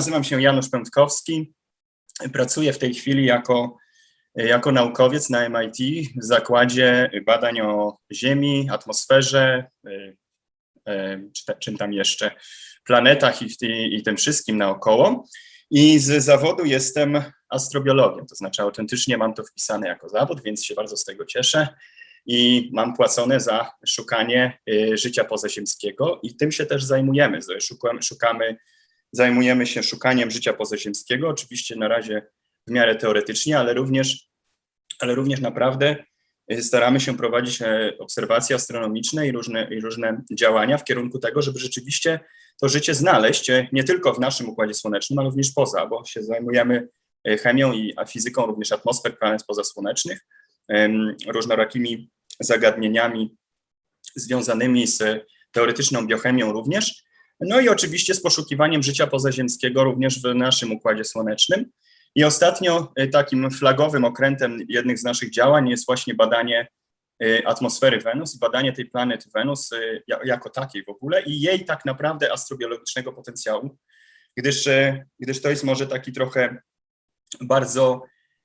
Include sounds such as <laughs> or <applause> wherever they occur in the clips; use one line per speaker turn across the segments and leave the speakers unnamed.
nazywam się Janusz Pętkowski. Pracuję w tej chwili jako, jako naukowiec na MIT w Zakładzie Badań o Ziemi, atmosferze, czy czym tam jeszcze, planetach i, i, i tym wszystkim naokoło. I z zawodu jestem astrobiologiem, to znaczy autentycznie mam to wpisane jako zawód, więc się bardzo z tego cieszę i mam płacone za szukanie y, życia pozaziemskiego i tym się też zajmujemy. Szukamy, szukamy, zajmujemy się szukaniem życia pozaziemskiego, oczywiście na razie w miarę teoretycznie, ale również, ale również naprawdę y, staramy się prowadzić e, obserwacje astronomiczne i różne, i różne działania w kierunku tego, żeby rzeczywiście to życie znaleźć e, nie tylko w naszym Układzie Słonecznym, ale również poza, bo się zajmujemy e, chemią i fizyką również atmosfer planet pozasłonecznych, różnorakimi zagadnieniami związanymi z teoretyczną biochemią również, no i oczywiście z poszukiwaniem życia pozaziemskiego również w naszym Układzie Słonecznym. I ostatnio e, takim flagowym okrętem jednych z naszych działań jest właśnie badanie e, atmosfery Wenus, badanie tej planety Wenus e, jako takiej w ogóle i jej tak naprawdę astrobiologicznego potencjału, gdyż, gdyż to jest może taki trochę bardzo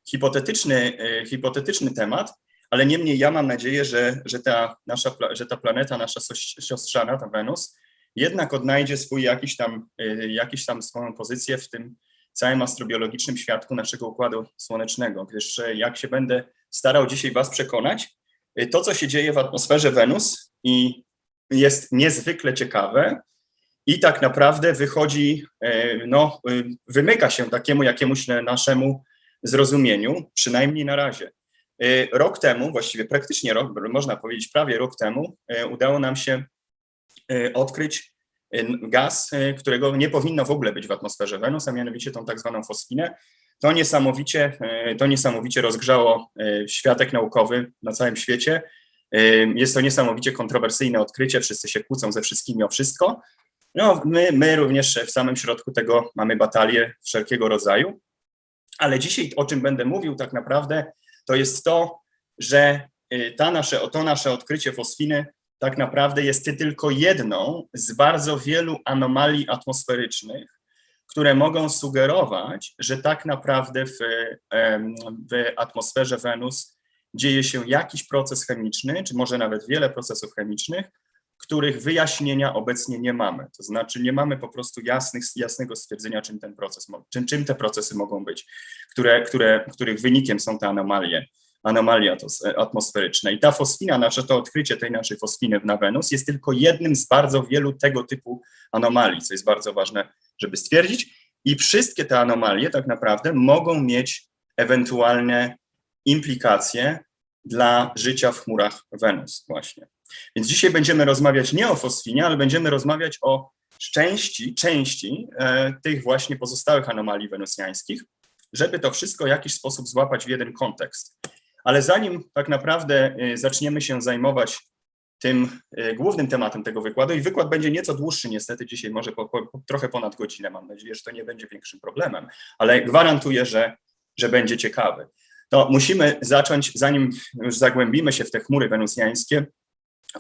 hipotetyczny, hipotetyczny temat, ale niemniej ja mam nadzieję, że, że, ta, nasza, że ta planeta, nasza siostrzana, ta Wenus, jednak odnajdzie swój jakiś tam, y, jakiś tam swoją pozycję w tym całym astrobiologicznym świadku naszego Układu Słonecznego, gdyż y, jak się będę starał dzisiaj Was przekonać, y, to, co się dzieje w atmosferze Wenus i jest niezwykle ciekawe i tak naprawdę wychodzi, no, wymyka się takiemu jakiemuś naszemu zrozumieniu, przynajmniej na razie. Y, rok temu, właściwie praktycznie rok, można powiedzieć prawie rok temu, y, udało nam się y, odkryć gaz, którego nie powinno w ogóle być w atmosferze Wenus, a mianowicie tą tak zwaną fosfinę. To niesamowicie, to niesamowicie rozgrzało światek naukowy na całym świecie. Jest to niesamowicie kontrowersyjne odkrycie, wszyscy się kłócą ze wszystkimi o wszystko. No, my, my również w samym środku tego mamy batalie wszelkiego rodzaju. Ale dzisiaj o czym będę mówił tak naprawdę, to jest to, że ta nasze, to nasze odkrycie fosfiny tak naprawdę jest tylko jedną z bardzo wielu anomalii atmosferycznych, które mogą sugerować, że tak naprawdę w, w atmosferze Wenus dzieje się jakiś proces chemiczny, czy może nawet wiele procesów chemicznych, których wyjaśnienia obecnie nie mamy. To znaczy nie mamy po prostu jasnych, jasnego stwierdzenia, czym ten proces, czym, czym te procesy mogą być, które, które, których wynikiem są te anomalie, anomalie atmosferyczne. I ta fosfina, nasze to odkrycie tej naszej fosfiny na Wenus jest tylko jednym z bardzo wielu tego typu anomalii, co jest bardzo ważne, żeby stwierdzić. I wszystkie te anomalie tak naprawdę mogą mieć ewentualne implikacje dla życia w chmurach Wenus właśnie. Więc dzisiaj będziemy rozmawiać nie o fosfinie, ale będziemy rozmawiać o części, części e, tych właśnie pozostałych anomalii wenusjańskich, żeby to wszystko w jakiś sposób złapać w jeden kontekst. Ale zanim tak naprawdę e, zaczniemy się zajmować tym e, głównym tematem tego wykładu i wykład będzie nieco dłuższy niestety dzisiaj, może po, po, trochę ponad godzinę, mam nadzieję, że to nie będzie większym problemem, ale gwarantuję, że, że będzie ciekawy. To musimy zacząć, zanim już zagłębimy się w te chmury wenusjańskie,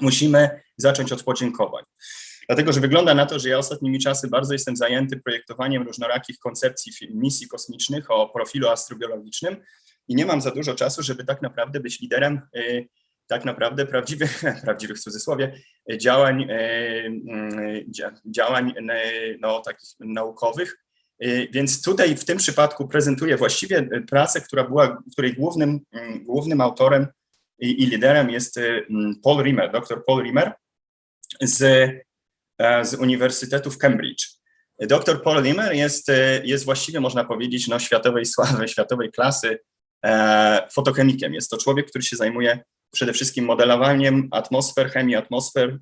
musimy zacząć od podziękowań. Dlatego, że wygląda na to, że ja ostatnimi czasy bardzo jestem zajęty projektowaniem różnorakich koncepcji misji kosmicznych o profilu astrobiologicznym i nie mam za dużo czasu, żeby tak naprawdę być liderem y, tak naprawdę prawdziwych, <laughs> prawdziwych w cudzysłowie, działań, y, y, działań no, takich naukowych. Więc tutaj w tym przypadku prezentuję właściwie pracę, która była, której głównym, głównym autorem i, i liderem jest mm, Paul Rimmer, dr Paul Rimmer z, e, z Uniwersytetu w Cambridge. Dr Paul Rimmer jest, jest właściwie, można powiedzieć, no, światowej sławy, <laughs> światowej klasy fotochemikiem. Jest to człowiek, który się zajmuje przede wszystkim modelowaniem atmosfer, chemii atmosfer,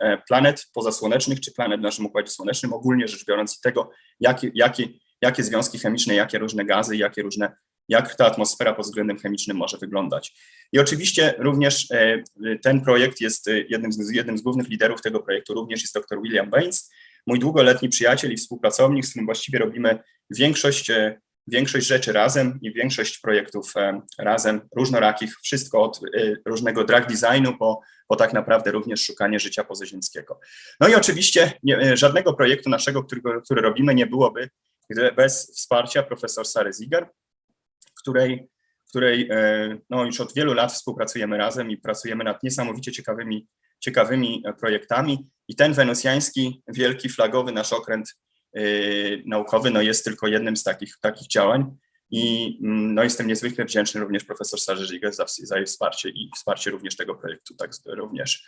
e, planet pozasłonecznych czy planet w naszym Układzie Słonecznym, ogólnie rzecz biorąc i tego, jakie, jakie, jakie związki chemiczne, jakie różne gazy, jakie różne jak ta atmosfera pod względem chemicznym może wyglądać. I oczywiście również e, ten projekt jest e, jednym z, jednym z głównych liderów tego projektu, również jest dr William Baines, mój długoletni przyjaciel i współpracownik, z którym właściwie robimy większość, e, większość rzeczy razem i większość projektów razem, różnorakich, wszystko od różnego drag designu po, po tak naprawdę również szukanie życia pozaziemskiego. No i oczywiście nie, żadnego projektu naszego, który robimy, nie byłoby bez wsparcia profesor Sary Ziger, której, której e, no, już od wielu lat współpracujemy razem i pracujemy nad niesamowicie ciekawymi, ciekawymi projektami. I ten wenusjański, wielki, flagowy nasz okręt naukowy no, jest tylko jednym z takich, takich działań. I mm, no, jestem niezwykle wdzięczny również profesor Sarze za, za jej wsparcie i wsparcie również tego projektu, tak również.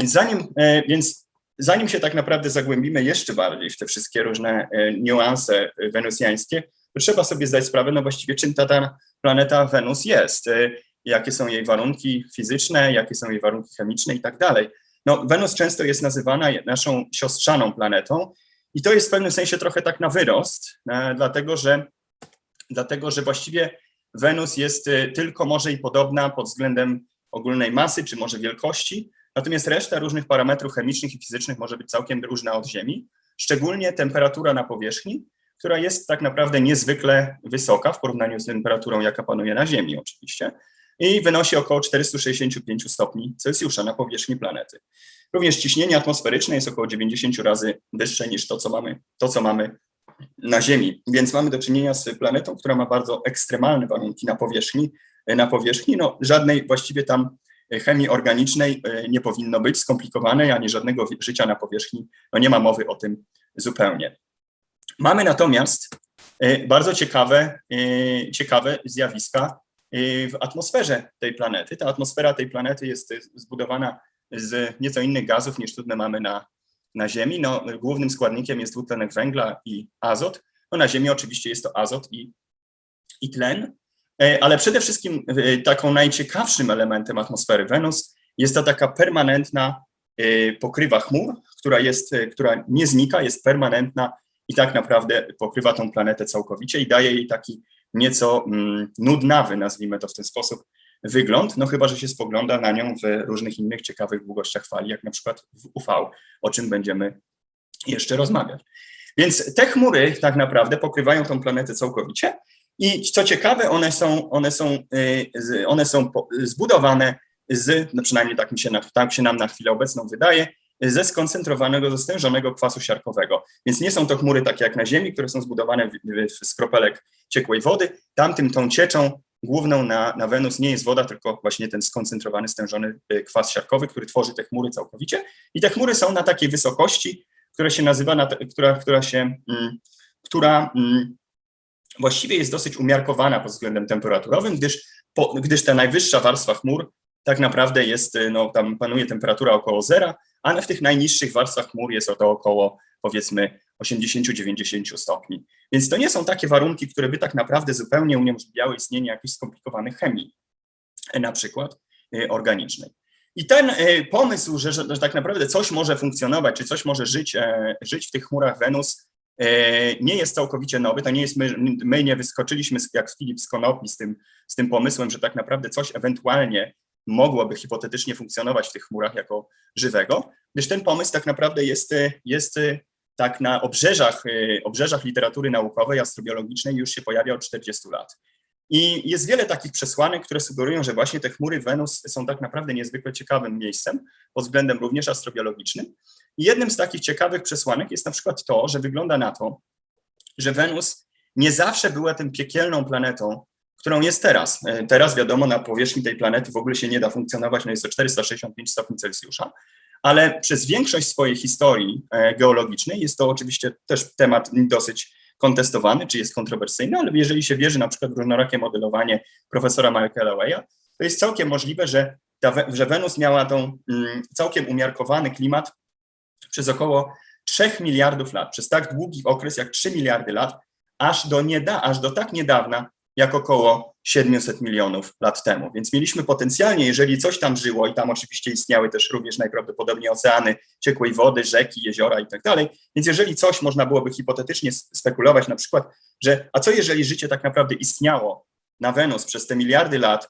Więc zanim, e, więc zanim się tak naprawdę zagłębimy jeszcze bardziej w te wszystkie różne e, niuanse wenusjańskie, to trzeba sobie zdać sprawę, no właściwie czym ta, ta planeta Wenus jest, e, jakie są jej warunki fizyczne, jakie są jej warunki chemiczne i tak dalej. No, Wenus często jest nazywana naszą siostrzaną planetą i to jest w pewnym sensie trochę tak na wyrost, dlatego że dlatego że właściwie Wenus jest y, tylko może i podobna pod względem ogólnej masy, czy może wielkości, natomiast reszta różnych parametrów chemicznych i fizycznych może być całkiem różna od Ziemi, szczególnie temperatura na powierzchni, która jest tak naprawdę niezwykle wysoka w porównaniu z temperaturą, jaka panuje na Ziemi oczywiście, i wynosi około 465 stopni Celsjusza na powierzchni planety. Również ciśnienie atmosferyczne jest około 90 razy wyższe niż to, co mamy, to, co mamy na Ziemi. Więc mamy do czynienia z planetą, która ma bardzo ekstremalne warunki na powierzchni. Na powierzchni no, żadnej właściwie tam chemii organicznej e, nie powinno być, skomplikowanej, ani żadnego życia na powierzchni. No nie ma mowy o tym zupełnie. Mamy natomiast e, bardzo ciekawe, e, ciekawe zjawiska w atmosferze tej planety. Ta atmosfera tej planety jest zbudowana z nieco innych gazów niż trudne mamy na, na Ziemi. No, głównym składnikiem jest dwutlenek węgla i azot. No, na Ziemi oczywiście jest to azot i, i tlen, e, ale przede wszystkim e, taką najciekawszym elementem atmosfery Wenus jest ta taka permanentna e, pokrywa chmur, która, jest, która nie znika, jest permanentna i tak naprawdę pokrywa tą planetę całkowicie i daje jej taki nieco mm, nudnawy, nazwijmy to w ten sposób, wygląd, no chyba, że się spogląda na nią w różnych innych ciekawych długościach fali, jak na przykład w UV, o czym będziemy jeszcze rozmawiać. Więc te chmury tak naprawdę pokrywają tą planetę całkowicie i co ciekawe, one są, one są, y, one są zbudowane z, no przynajmniej tak, mi się, tak się nam na chwilę obecną wydaje, ze skoncentrowanego, zestężonego kwasu siarkowego. Więc nie są to chmury takie jak na Ziemi, które są zbudowane z kropelek ciekłej wody. Tamtym tą cieczą główną na, na Wenus nie jest woda, tylko właśnie ten skoncentrowany, stężony y, kwas siarkowy, który tworzy te chmury całkowicie. I te chmury są na takiej wysokości, która się nazywa, na, która, która się, mm, która mm, właściwie jest dosyć umiarkowana pod względem temperaturowym, gdyż, po, gdyż ta najwyższa warstwa chmur tak naprawdę jest, y, no tam panuje temperatura około zera, a w tych najniższych warstwach chmur jest to około powiedzmy 80-90 stopni. Więc to nie są takie warunki, które by tak naprawdę zupełnie uniemożliwiały istnienie jakiejś skomplikowanej chemii, e, na przykład e, organicznej. I ten e, pomysł, że, że, tak naprawdę coś może funkcjonować, czy coś może żyć, żyć w tych chmurach Wenus, nie jest całkowicie nowy. To nie jest my, my nie wyskoczyliśmy jak Filip z Konopi z tym, z tym pomysłem, że tak naprawdę coś ewentualnie mogłoby hipotetycznie funkcjonować w tych chmurach jako żywego, gdyż ten pomysł tak naprawdę jest, jest tak na obrzeżach, y, obrzeżach literatury naukowej, astrobiologicznej już się pojawia od 40 lat. I jest wiele takich przesłanek, które sugerują, że właśnie te chmury Wenus są tak naprawdę niezwykle ciekawym miejscem pod względem również astrobiologicznym. I jednym z takich ciekawych przesłanek jest na przykład to, że wygląda na to, że Wenus nie zawsze była tym piekielną planetą, którą jest teraz. E, teraz wiadomo, na powierzchni tej planety w ogóle się nie da funkcjonować, no jest to 465 stopni Celsjusza, ale przez większość swojej historii e, geologicznej jest to oczywiście też temat dosyć kontestowany, czy jest kontrowersyjny, ale jeżeli się wierzy na przykład w różnorakie modelowanie profesora Michaela Waya, to jest całkiem możliwe, że, ta, że Wenus miała tą mm, całkiem umiarkowany klimat przez około 3 miliardów lat, przez tak długi okres jak 3 miliardy lat, aż do, nieda, aż do tak niedawna, jak około 700 milionów lat temu. Więc mieliśmy potencjalnie, jeżeli coś tam żyło, i tam oczywiście istniały też również najprawdopodobniej oceany, ciekłej wody, rzeki, jeziora i tak dalej, więc jeżeli coś można byłoby hipotetycznie spekulować, na przykład, że a co jeżeli życie tak naprawdę istniało na Wenus przez te miliardy lat,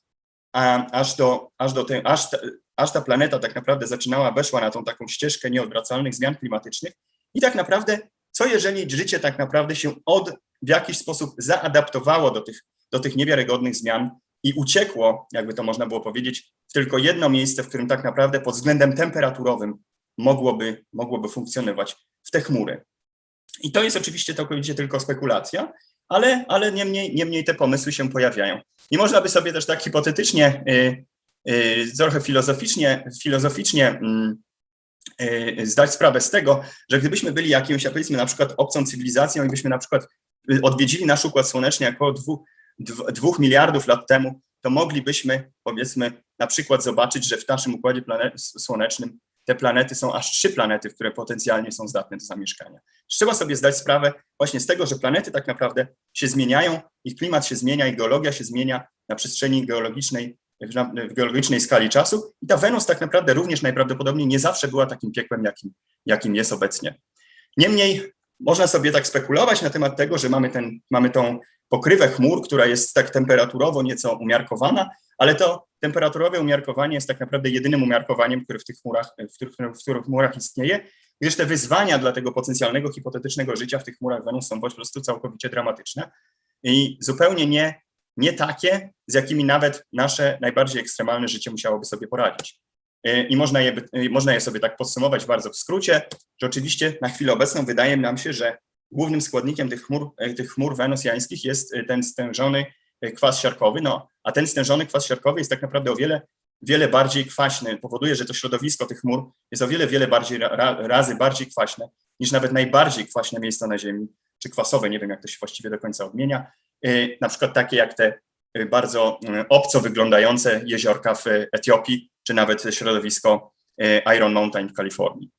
a aż, do, aż, do tej, aż, ta, aż ta planeta tak naprawdę zaczynała, weszła na tą taką ścieżkę nieodwracalnych zmian klimatycznych i tak naprawdę co jeżeli życie tak naprawdę się od, w jakiś sposób zaadaptowało do tych do tych niewiarygodnych zmian i uciekło, jakby to można było powiedzieć, w tylko jedno miejsce, w którym tak naprawdę pod względem temperaturowym mogłoby, mogłoby funkcjonować w te chmury. I to jest oczywiście całkowicie tylko spekulacja, ale, ale niemniej, niemniej te pomysły się pojawiają. I można by sobie też tak hipotetycznie, y, y, trochę filozoficznie, filozoficznie mm, y, zdać sprawę z tego, że gdybyśmy byli jakimś, powiedzmy na przykład obcą cywilizacją i byśmy na przykład odwiedzili nasz Układ Słoneczny około dwóch, dwóch miliardów lat temu, to moglibyśmy powiedzmy na przykład zobaczyć, że w naszym Układzie Słonecznym te planety są aż trzy planety, które potencjalnie są zdatne do zamieszkania. Trzeba sobie zdać sprawę właśnie z tego, że planety tak naprawdę się zmieniają, ich klimat się zmienia, ich geologia się zmienia na przestrzeni geologicznej, w geologicznej skali czasu i ta Wenus tak naprawdę również najprawdopodobniej nie zawsze była takim piekłem, jakim, jakim jest obecnie. Niemniej można sobie tak spekulować na temat tego, że mamy, ten, mamy tą pokrywę chmur, która jest tak temperaturowo nieco umiarkowana, ale to temperaturowe umiarkowanie jest tak naprawdę jedynym umiarkowaniem, które w tych chmurach, w których, w których chmurach istnieje, gdyż te wyzwania dla tego potencjalnego hipotetycznego życia w tych chmurach Wenus są po prostu całkowicie dramatyczne i zupełnie nie, nie takie, z jakimi nawet nasze najbardziej ekstremalne życie musiałoby sobie poradzić. E, I można je, można je sobie tak podsumować bardzo w skrócie, że oczywiście na chwilę obecną wydaje nam się, że głównym składnikiem tych chmur, e, tych chmur wenusjańskich jest e, ten stężony kwas siarkowy, no, a ten stężony kwas siarkowy jest tak naprawdę o wiele, wiele bardziej kwaśny, powoduje, że to środowisko tych chmur jest o wiele, wiele bardziej, ra, razy bardziej kwaśne niż nawet najbardziej kwaśne miejsca na Ziemi, czy kwasowe, nie wiem jak to się właściwie do końca odmienia, na przykład takie jak te bardzo obco wyglądające jeziorka w Etiopii, czy nawet środowisko Iron Mountain w Kalifornii.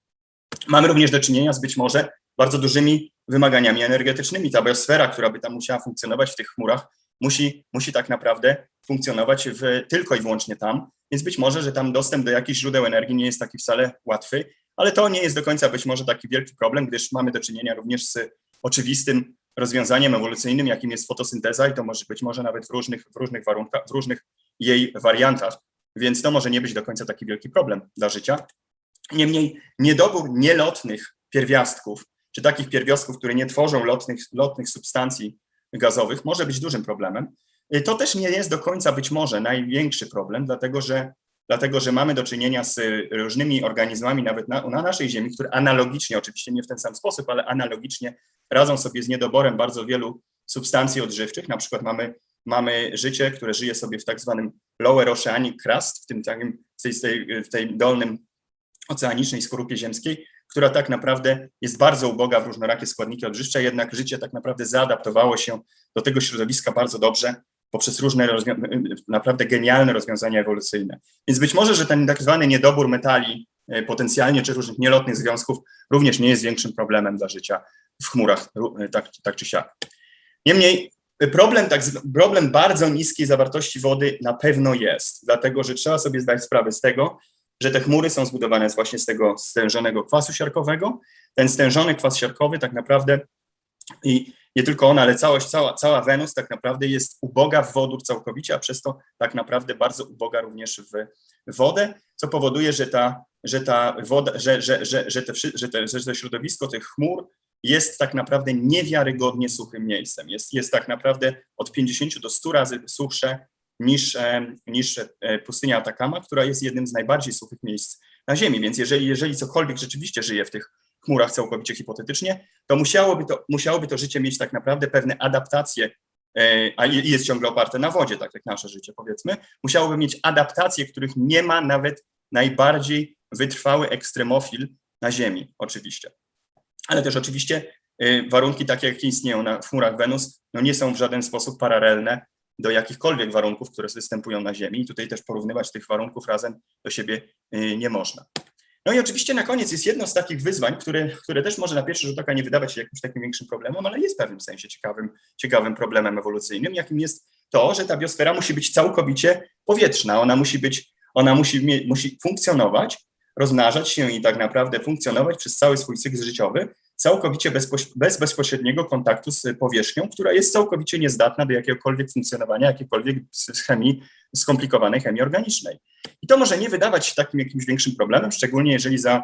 Mamy również do czynienia z być może bardzo dużymi wymaganiami energetycznymi. Ta biosfera, która by tam musiała funkcjonować w tych chmurach, musi, musi tak naprawdę funkcjonować w, tylko i wyłącznie tam, więc być może, że tam dostęp do jakichś źródeł energii nie jest taki wcale łatwy, ale to nie jest do końca być może taki wielki problem, gdyż mamy do czynienia również z oczywistym rozwiązaniem ewolucyjnym, jakim jest fotosynteza i to może być może nawet w różnych, w różnych warunkach, w różnych jej wariantach, więc to może nie być do końca taki wielki problem dla życia. Niemniej niedobór nielotnych pierwiastków, czy takich pierwiastków, które nie tworzą lotnych, lotnych substancji gazowych, może być dużym problemem. To też nie jest do końca być może największy problem, dlatego że, dlatego że mamy do czynienia z różnymi organizmami nawet na, na naszej Ziemi, które analogicznie, oczywiście nie w ten sam sposób, ale analogicznie radzą sobie z niedoborem bardzo wielu substancji odżywczych. Na przykład mamy, mamy życie, które żyje sobie w tak zwanym lower oceanic crust, w tym takim, w tej, w tej dolnym oceanicznej skorupie ziemskiej, która tak naprawdę jest bardzo uboga w różnorakie składniki odżywcze, jednak życie tak naprawdę zaadaptowało się do tego środowiska bardzo dobrze poprzez różne naprawdę genialne rozwiązania ewolucyjne. Więc być może, że ten tak zwany niedobór metali e, potencjalnie, czy różnych nielotnych związków również nie jest większym problemem dla życia w chmurach, e, tak, tak czy siak. Niemniej problem, tak, problem bardzo niskiej zawartości wody na pewno jest, dlatego że trzeba sobie zdać sprawę z tego, że te chmury są zbudowane właśnie z tego stężonego kwasu siarkowego. Ten stężony kwas siarkowy tak naprawdę i nie tylko on, ale całość, cała, cała Wenus tak naprawdę jest uboga w wodór całkowicie, a przez to tak naprawdę bardzo uboga również w wodę, co powoduje, że ta, że ta woda, że, że, że, że, te, że, te, że to środowisko tych chmur jest tak naprawdę niewiarygodnie suchym miejscem. Jest, jest tak naprawdę od 50 do 100 razy suchsze niż, e, niż e, pustynia Atakama, która jest jednym z najbardziej suchych miejsc na Ziemi. Więc jeżeli, jeżeli cokolwiek rzeczywiście żyje w tych chmurach całkowicie hipotetycznie, to musiałoby to, musiałoby to życie mieć tak naprawdę pewne adaptacje, e, a jest ciągle oparte na wodzie, tak jak nasze życie powiedzmy, musiałoby mieć adaptacje, których nie ma nawet najbardziej wytrwały ekstremofil na Ziemi, oczywiście. Ale też oczywiście warunki takie, jakie istnieją na chmurach Wenus, no nie są w żaden sposób paralelne do jakichkolwiek warunków, które występują na Ziemi. I tutaj też porównywać tych warunków razem do siebie y, nie można. No i oczywiście na koniec jest jedno z takich wyzwań, które, które też może na pierwszy rzut oka nie wydawać się jakimś takim większym problemem, ale jest w pewnym sensie ciekawym, ciekawym problemem ewolucyjnym, jakim jest to, że ta biosfera musi być całkowicie powietrzna. Ona musi być, ona musi, musi funkcjonować, rozmnażać się i tak naprawdę funkcjonować przez cały swój cykl życiowy, całkowicie bez bezpośredniego kontaktu z powierzchnią, która jest całkowicie niezdatna do jakiegokolwiek funkcjonowania, jakiejkolwiek chemii, skomplikowanej chemii organicznej. I to może nie wydawać się takim jakimś większym problemem, szczególnie jeżeli, za,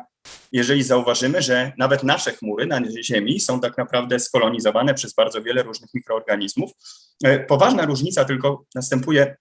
jeżeli zauważymy, że nawet nasze chmury na Ziemi są tak naprawdę skolonizowane przez bardzo wiele różnych mikroorganizmów. E, poważna różnica tylko następuje,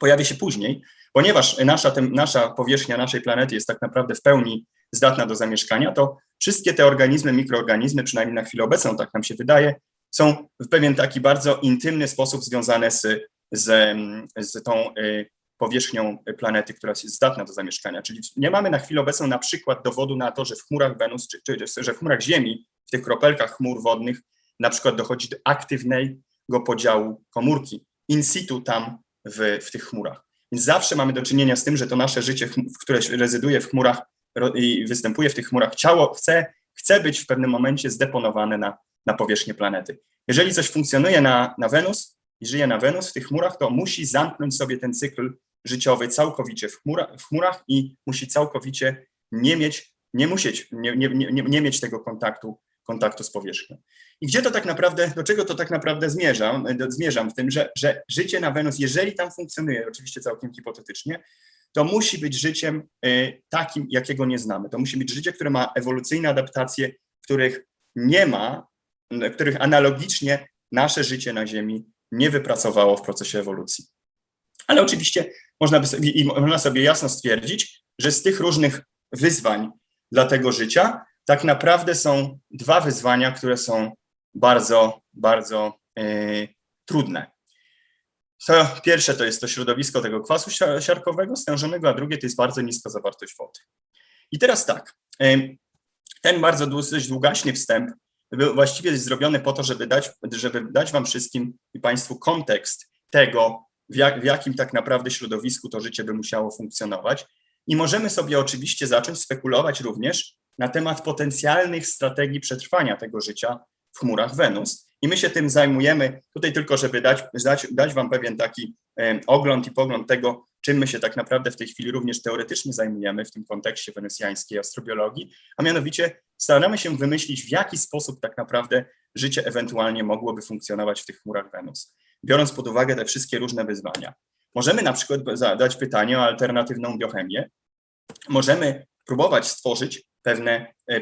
pojawi się później, ponieważ nasza, nasza powierzchnia naszej planety jest tak naprawdę w pełni zdatna do zamieszkania, to wszystkie te organizmy, mikroorganizmy, przynajmniej na chwilę obecną, tak nam się wydaje, są w pewien taki bardzo intymny sposób związane z, z, z tą y, powierzchnią planety, która jest zdatna do zamieszkania. Czyli nie mamy na chwilę obecną na przykład dowodu na to, że w chmurach Wenus, czy, czy że w chmurach Ziemi, w tych kropelkach chmur wodnych, na przykład dochodzi do aktywnego podziału komórki in situ tam w, w tych chmurach. Więc zawsze mamy do czynienia z tym, że to nasze życie, które rezyduje w chmurach i występuje w tych chmurach, ciało chce, chce być w pewnym momencie zdeponowane na, na powierzchnię planety. Jeżeli coś funkcjonuje na, na Wenus i żyje na Wenus w tych chmurach, to musi zamknąć sobie ten cykl życiowy całkowicie w, chmura, w chmurach i musi całkowicie nie mieć, nie musieć, nie, nie, nie, nie mieć tego kontaktu, kontaktu z powierzchnią. I gdzie to tak naprawdę, do czego to tak naprawdę zmierzam? Zmierzam w tym, że, że życie na Wenus, jeżeli tam funkcjonuje, oczywiście całkiem hipotetycznie, to musi być życiem y, takim, jakiego nie znamy. To musi być życie, które ma ewolucyjne adaptacje, których nie ma, których analogicznie nasze życie na Ziemi nie wypracowało w procesie ewolucji. Ale oczywiście można, by sobie, i można sobie jasno stwierdzić, że z tych różnych wyzwań dla tego życia tak naprawdę są dwa wyzwania, które są bardzo, bardzo yy, trudne. To pierwsze to jest to środowisko tego kwasu siarkowego stężonego, a drugie to jest bardzo niska zawartość wody. I teraz tak, ten bardzo dość długaśny wstęp był właściwie zrobiony po to, żeby dać, żeby dać wam wszystkim i państwu kontekst tego, w, jak, w jakim tak naprawdę środowisku to życie by musiało funkcjonować. I możemy sobie oczywiście zacząć spekulować również na temat potencjalnych strategii przetrwania tego życia w chmurach Wenus. I my się tym zajmujemy. Tutaj tylko, żeby dać, dać, dać Wam pewien taki e, ogląd i pogląd tego, czym my się tak naprawdę w tej chwili również teoretycznie zajmujemy w tym kontekście wenusjańskiej astrobiologii, a mianowicie staramy się wymyślić, w jaki sposób tak naprawdę życie ewentualnie mogłoby funkcjonować w tych chmurach Wenus, biorąc pod uwagę te wszystkie różne wyzwania. Możemy na przykład zadać pytanie o alternatywną biochemię, możemy próbować stworzyć pewne, e,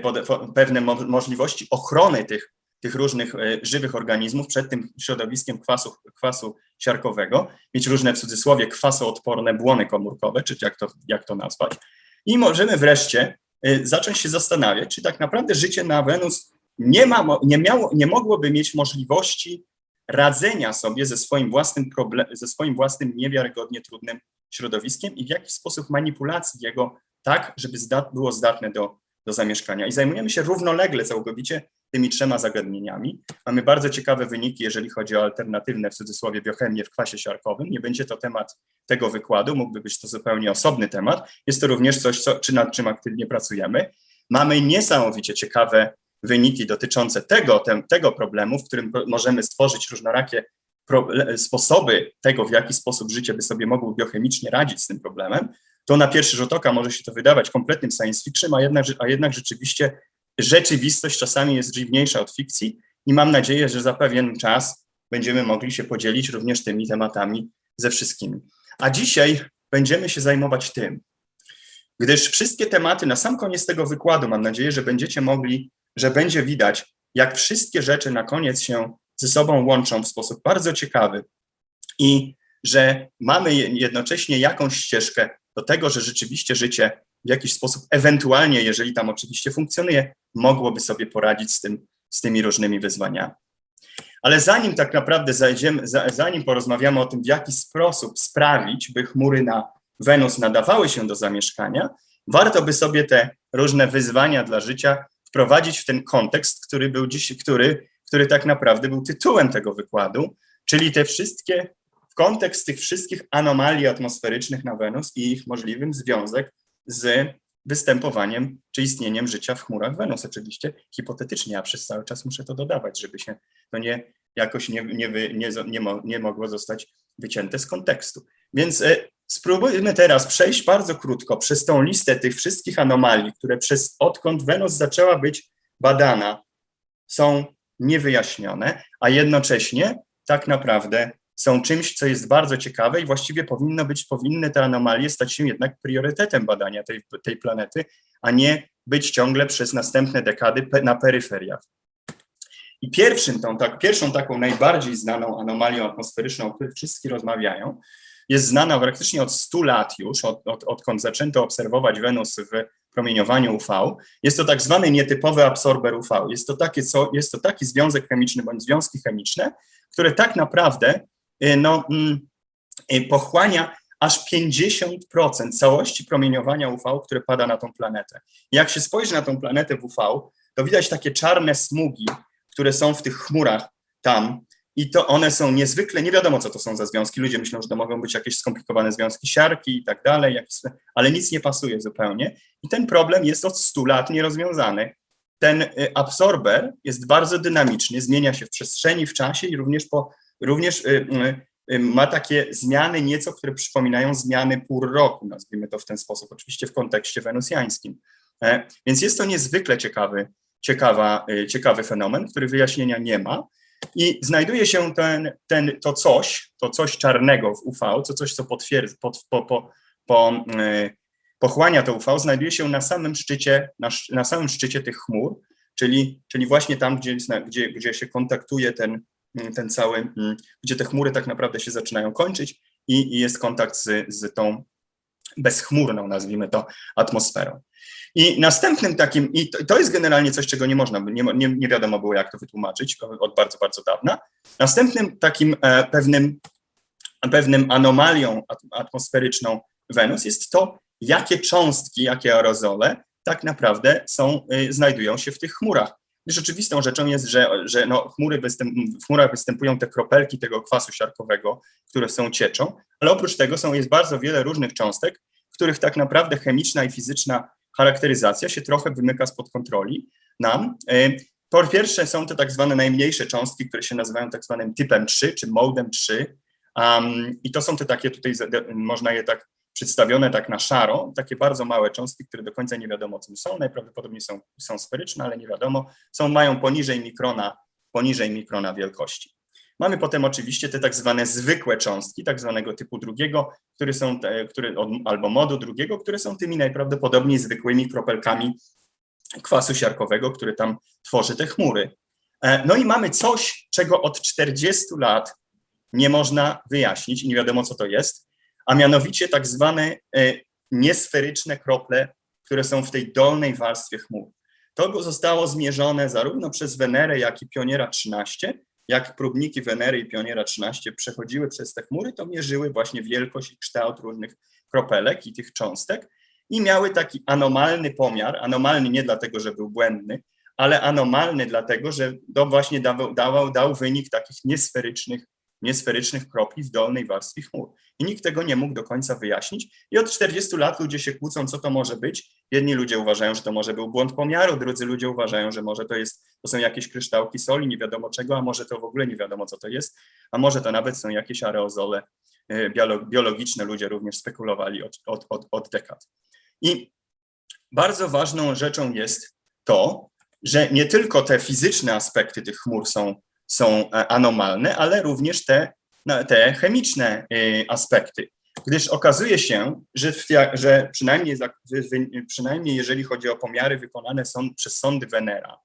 pewne możliwości ochrony tych, tych różnych e, żywych organizmów przed tym środowiskiem kwasu, kwasu siarkowego, mieć różne w cudzysłowie kwasoodporne błony komórkowe, czy jak to, jak to nazwać. I możemy wreszcie e, zacząć się zastanawiać, czy tak naprawdę życie na Wenus nie, ma, nie, miało, nie mogłoby mieć możliwości radzenia sobie ze swoim własnym problem, ze swoim własnym niewiarygodnie trudnym środowiskiem i w jakiś sposób manipulacji jego tak, żeby zdat, było zdatne do, do zamieszkania. I zajmujemy się równolegle całkowicie tymi trzema zagadnieniami. Mamy bardzo ciekawe wyniki, jeżeli chodzi o alternatywne, w cudzysłowie, biochemię w kwasie siarkowym. Nie będzie to temat tego wykładu, mógłby być to zupełnie osobny temat. Jest to również coś, co, czy nad czym aktywnie pracujemy. Mamy niesamowicie ciekawe wyniki dotyczące tego, tego problemu, w którym możemy stworzyć różnorakie sposoby tego, w jaki sposób życie by sobie mogło biochemicznie radzić z tym problemem to na pierwszy rzut oka może się to wydawać kompletnym science fiction, a jednak, a jednak rzeczywiście rzeczywistość czasami jest dziwniejsza od fikcji i mam nadzieję, że za pewien czas będziemy mogli się podzielić również tymi tematami ze wszystkimi. A dzisiaj będziemy się zajmować tym, gdyż wszystkie tematy na sam koniec tego wykładu, mam nadzieję, że będziecie mogli, że będzie widać, jak wszystkie rzeczy na koniec się ze sobą łączą w sposób bardzo ciekawy i że mamy jednocześnie jakąś ścieżkę do tego, że rzeczywiście życie w jakiś sposób, ewentualnie, jeżeli tam oczywiście funkcjonuje, mogłoby sobie poradzić z, tym, z tymi różnymi wyzwaniami. Ale zanim tak naprawdę zajdziemy, zanim porozmawiamy o tym, w jaki sposób sprawić, by chmury na Wenus nadawały się do zamieszkania, warto by sobie te różne wyzwania dla życia wprowadzić w ten kontekst, który był dziś, który, który tak naprawdę był tytułem tego wykładu, czyli te wszystkie kontekst tych wszystkich anomalii atmosferycznych na Wenus i ich możliwym związek z występowaniem czy istnieniem życia w chmurach Wenus. Oczywiście hipotetycznie, ja przez cały czas muszę to dodawać, żeby się to nie jakoś nie, nie, nie, nie, nie mogło zostać wycięte z kontekstu. Więc e, spróbujmy teraz przejść bardzo krótko przez tą listę tych wszystkich anomalii, które przez odkąd Wenus zaczęła być badana, są niewyjaśnione, a jednocześnie tak naprawdę są czymś, co jest bardzo ciekawe i właściwie powinno być, powinny te anomalie stać się jednak priorytetem badania tej, tej planety, a nie być ciągle przez następne dekady na peryferiach. I pierwszym tą, tak, pierwszą taką najbardziej znaną anomalią atmosferyczną, o której wszyscy rozmawiają, jest znana praktycznie od 100 lat już, od, od, odkąd zaczęto obserwować Wenus w promieniowaniu UV. Jest to tak zwany nietypowy absorber UV. Jest to, takie, co, jest to taki związek chemiczny bądź związki chemiczne, które tak naprawdę no, mm, y, pochłania aż 50% całości promieniowania UV, które pada na tą planetę. Jak się spojrzy na tą planetę w UV, to widać takie czarne smugi, które są w tych chmurach tam, i to one są niezwykle, nie wiadomo co to są za związki, ludzie myślą, że to mogą być jakieś skomplikowane związki siarki i tak dalej, ale nic nie pasuje zupełnie i ten problem jest od 100 lat nierozwiązany. Ten y, absorber jest bardzo dynamiczny, zmienia się w przestrzeni, w czasie i również, po, również y, y, ma takie zmiany nieco, które przypominają zmiany pór roku, nazwijmy to w ten sposób, oczywiście w kontekście wenusjańskim. E, więc jest to niezwykle ciekawy, ciekawa, ciekawy fenomen, który wyjaśnienia nie ma, i znajduje się ten, ten, to coś, to coś czarnego w UV, to coś, co potwierdza, pod, po, po, po, pochłania to UV, znajduje się na samym szczycie, na, na samym szczycie tych chmur, czyli, czyli właśnie tam, gdzie, gdzie, gdzie się kontaktuje ten, ten cały, yy, gdzie te chmury tak naprawdę się zaczynają kończyć i, i jest kontakt z, z tą bezchmurną, nazwijmy to, atmosferą. I następnym takim, i to, to jest generalnie coś, czego nie można, nie, nie, nie wiadomo było, jak to wytłumaczyć od bardzo, bardzo dawna. Następnym takim e, pewnym, pewnym anomalią atmosferyczną Wenus jest to, jakie cząstki, jakie aerozole tak naprawdę są, y, znajdują się w tych chmurach. Rzeczywistą rzeczą jest, że, że no, chmury występ, w chmurach występują te kropelki tego kwasu siarkowego, które są cieczą, ale oprócz tego są, jest bardzo wiele różnych cząstek, których tak naprawdę chemiczna i fizyczna charakteryzacja się trochę wymyka spod kontroli nam. E, po pierwsze są to tak zwane najmniejsze cząstki, które się nazywają tak zwanym typem 3 czy modem 3 um, i to są te takie tutaj, można je tak przedstawione tak na szaro, takie bardzo małe cząstki, które do końca nie wiadomo czym są, najprawdopodobniej są, są sferyczne, ale nie wiadomo, są, mają poniżej mikrona, poniżej mikrona wielkości. Mamy potem oczywiście te tak zwane zwykłe cząstki, tak zwanego typu drugiego, które są, te, które, albo modu drugiego, które są tymi najprawdopodobniej zwykłymi kropelkami kwasu siarkowego, który tam tworzy te chmury. E, no i mamy coś, czego od 40 lat nie można wyjaśnić nie wiadomo, co to jest, a mianowicie tak zwane e, niesferyczne krople, które są w tej dolnej warstwie chmur. To zostało zmierzone zarówno przez Wenerę, jak i Pioniera 13 jak próbniki Wenery i Pioniera 13 przechodziły przez te chmury, to mierzyły właśnie wielkość i kształt różnych kropelek i tych cząstek i miały taki anomalny pomiar, anomalny nie dlatego, że był błędny, ale anomalny dlatego, że to właśnie dawał, dawał, dał wynik takich niesferycznych niesferycznych kropli w dolnej warstwie chmur. I nikt tego nie mógł do końca wyjaśnić. I od 40 lat ludzie się kłócą, co to może być. Jedni ludzie uważają, że to może był błąd pomiaru, drudzy ludzie uważają, że może to, jest, to są jakieś kryształki soli, nie wiadomo czego, a może to w ogóle nie wiadomo, co to jest, a może to nawet są jakieś aerozole e, biologiczne. Ludzie również spekulowali od, od, od, od dekad. I bardzo ważną rzeczą jest to, że nie tylko te fizyczne aspekty tych chmur są są e, anomalne, ale również te, te chemiczne e, aspekty. Gdyż okazuje się, że, że przynajmniej, przynajmniej jeżeli chodzi o pomiary wykonane są przez sądy Venera,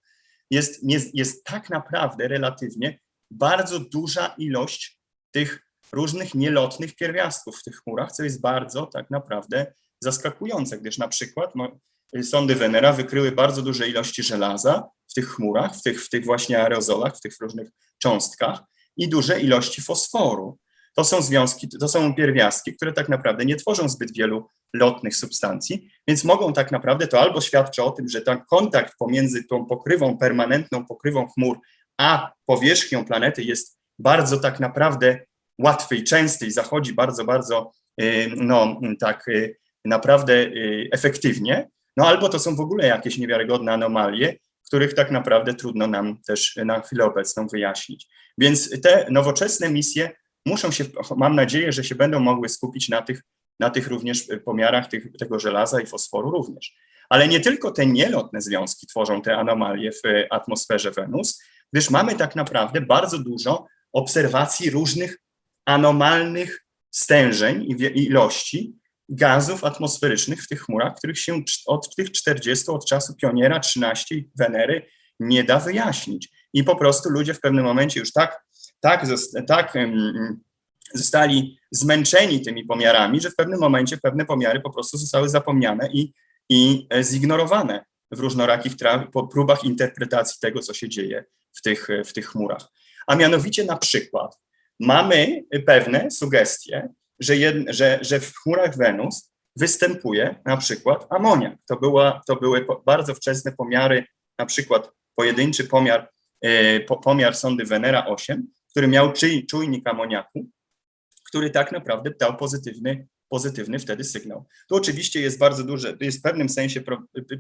jest, jest, jest tak naprawdę relatywnie bardzo duża ilość tych różnych nielotnych pierwiastków w tych chmurach, co jest bardzo tak naprawdę zaskakujące, gdyż na przykład no, sądy Venera wykryły bardzo duże ilości żelaza w tych chmurach, w tych, w tych właśnie aerozolach, w tych różnych cząstkach i duże ilości fosforu. To są związki, to są pierwiastki, które tak naprawdę nie tworzą zbyt wielu lotnych substancji, więc mogą tak naprawdę, to albo świadczy o tym, że ten kontakt pomiędzy tą pokrywą, permanentną pokrywą chmur, a powierzchnią planety jest bardzo tak naprawdę łatwy i częsty i zachodzi bardzo, bardzo y, no tak y, naprawdę y, efektywnie, no albo to są w ogóle jakieś niewiarygodne anomalie, których tak naprawdę trudno nam też na chwilę obecną wyjaśnić. Więc te nowoczesne misje muszą się, mam nadzieję, że się będą mogły skupić na tych, na tych również pomiarach tych, tego żelaza i fosforu również. Ale nie tylko te nielotne związki tworzą te anomalie w atmosferze Wenus, gdyż mamy tak naprawdę bardzo dużo obserwacji różnych anomalnych stężeń i ilości, gazów atmosferycznych w tych chmurach, których się od tych 40, od czasu Pioniera 13 Wenery nie da wyjaśnić. I po prostu ludzie w pewnym momencie już tak, tak, tak zostali zmęczeni tymi pomiarami, że w pewnym momencie pewne pomiary po prostu zostały zapomniane i, i e, zignorowane w różnorakich próbach interpretacji tego, co się dzieje w tych, w tych chmurach. A mianowicie na przykład mamy pewne sugestie, że, jed, że, że w chmurach Wenus występuje na przykład amoniak. To, była, to były bardzo wczesne pomiary, na przykład pojedynczy pomiar, e, pomiar sondy Venera 8, który miał czujnik amoniaku, który tak naprawdę dał pozytywny, pozytywny wtedy sygnał. Tu oczywiście jest bardzo duże, jest w pewnym sensie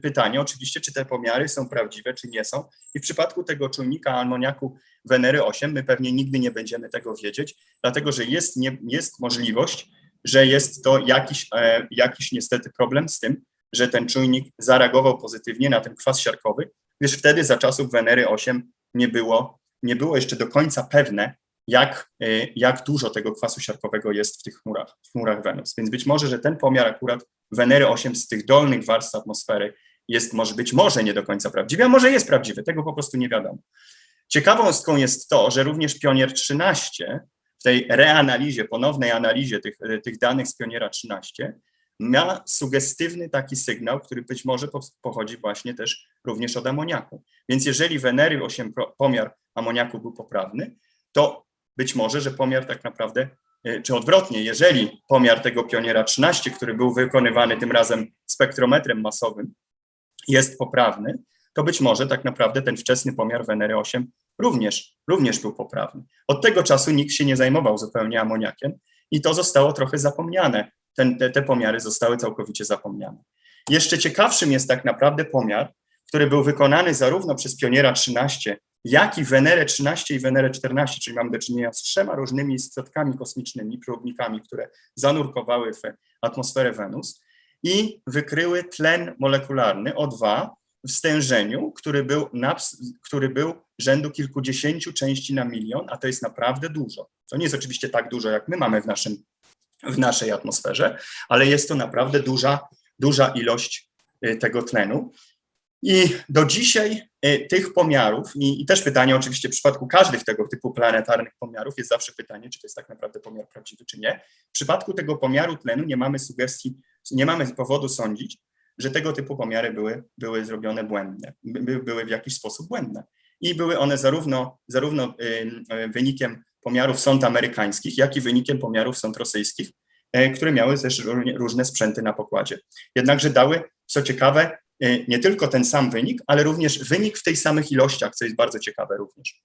pytanie, oczywiście, czy te pomiary są prawdziwe, czy nie są. I w przypadku tego czujnika amoniaku Wenery 8 my pewnie nigdy nie będziemy tego wiedzieć, dlatego że jest, nie, jest możliwość, że jest to jakiś, e, jakiś niestety problem z tym, że ten czujnik zareagował pozytywnie na ten kwas siarkowy, gdyż wtedy za czasów Wenery 8 nie było, nie było jeszcze do końca pewne, jak, e, jak dużo tego kwasu siarkowego jest w tych chmurach, w chmurach Wenus. Więc być może, że ten pomiar akurat Wenery 8 z tych dolnych warstw atmosfery jest może być może nie do końca prawdziwy, a może jest prawdziwy, tego po prostu nie wiadomo. Ciekawostką jest to, że również Pionier 13 w tej reanalizie, ponownej analizie tych, tych danych z Pioniera 13 ma sugestywny taki sygnał, który być może pochodzi właśnie też również od amoniaku. Więc jeżeli Wenery 8 pomiar amoniaku był poprawny, to być może, że pomiar tak naprawdę, e, czy odwrotnie, jeżeli pomiar tego pioniera 13, który był wykonywany tym razem spektrometrem masowym, jest poprawny, to być może tak naprawdę ten wczesny pomiar Wenery 8 również, również był poprawny. Od tego czasu nikt się nie zajmował zupełnie amoniakiem i to zostało trochę zapomniane. Ten, te, te pomiary zostały całkowicie zapomniane. Jeszcze ciekawszym jest tak naprawdę pomiar, który był wykonany zarówno przez pioniera 13, jak i Wenerę 13 i Wenerę 14, czyli mamy do czynienia z trzema różnymi statkami kosmicznymi, próbnikami, które zanurkowały w atmosferę Wenus i wykryły tlen molekularny O2 w stężeniu, który był, na, który był rzędu kilkudziesięciu części na milion, a to jest naprawdę dużo. To nie jest oczywiście tak dużo, jak my mamy w, naszym, w naszej atmosferze, ale jest to naprawdę duża, duża ilość y, tego tlenu. I do dzisiaj tych pomiarów, i, i, też pytanie oczywiście w przypadku każdych tego typu planetarnych pomiarów jest zawsze pytanie, czy to jest tak naprawdę pomiar prawdziwy, czy nie. W przypadku tego pomiaru tlenu nie mamy sugestii, nie mamy powodu sądzić, że tego typu pomiary były, były zrobione błędne, by, były w jakiś sposób błędne. I były one zarówno, zarówno y, wynikiem pomiarów sąd amerykańskich, jak i wynikiem pomiarów sąd rosyjskich, y, które miały też różne sprzęty na pokładzie. Jednakże dały, co ciekawe, nie tylko ten sam wynik, ale również wynik w tej samych ilościach, co jest bardzo ciekawe również.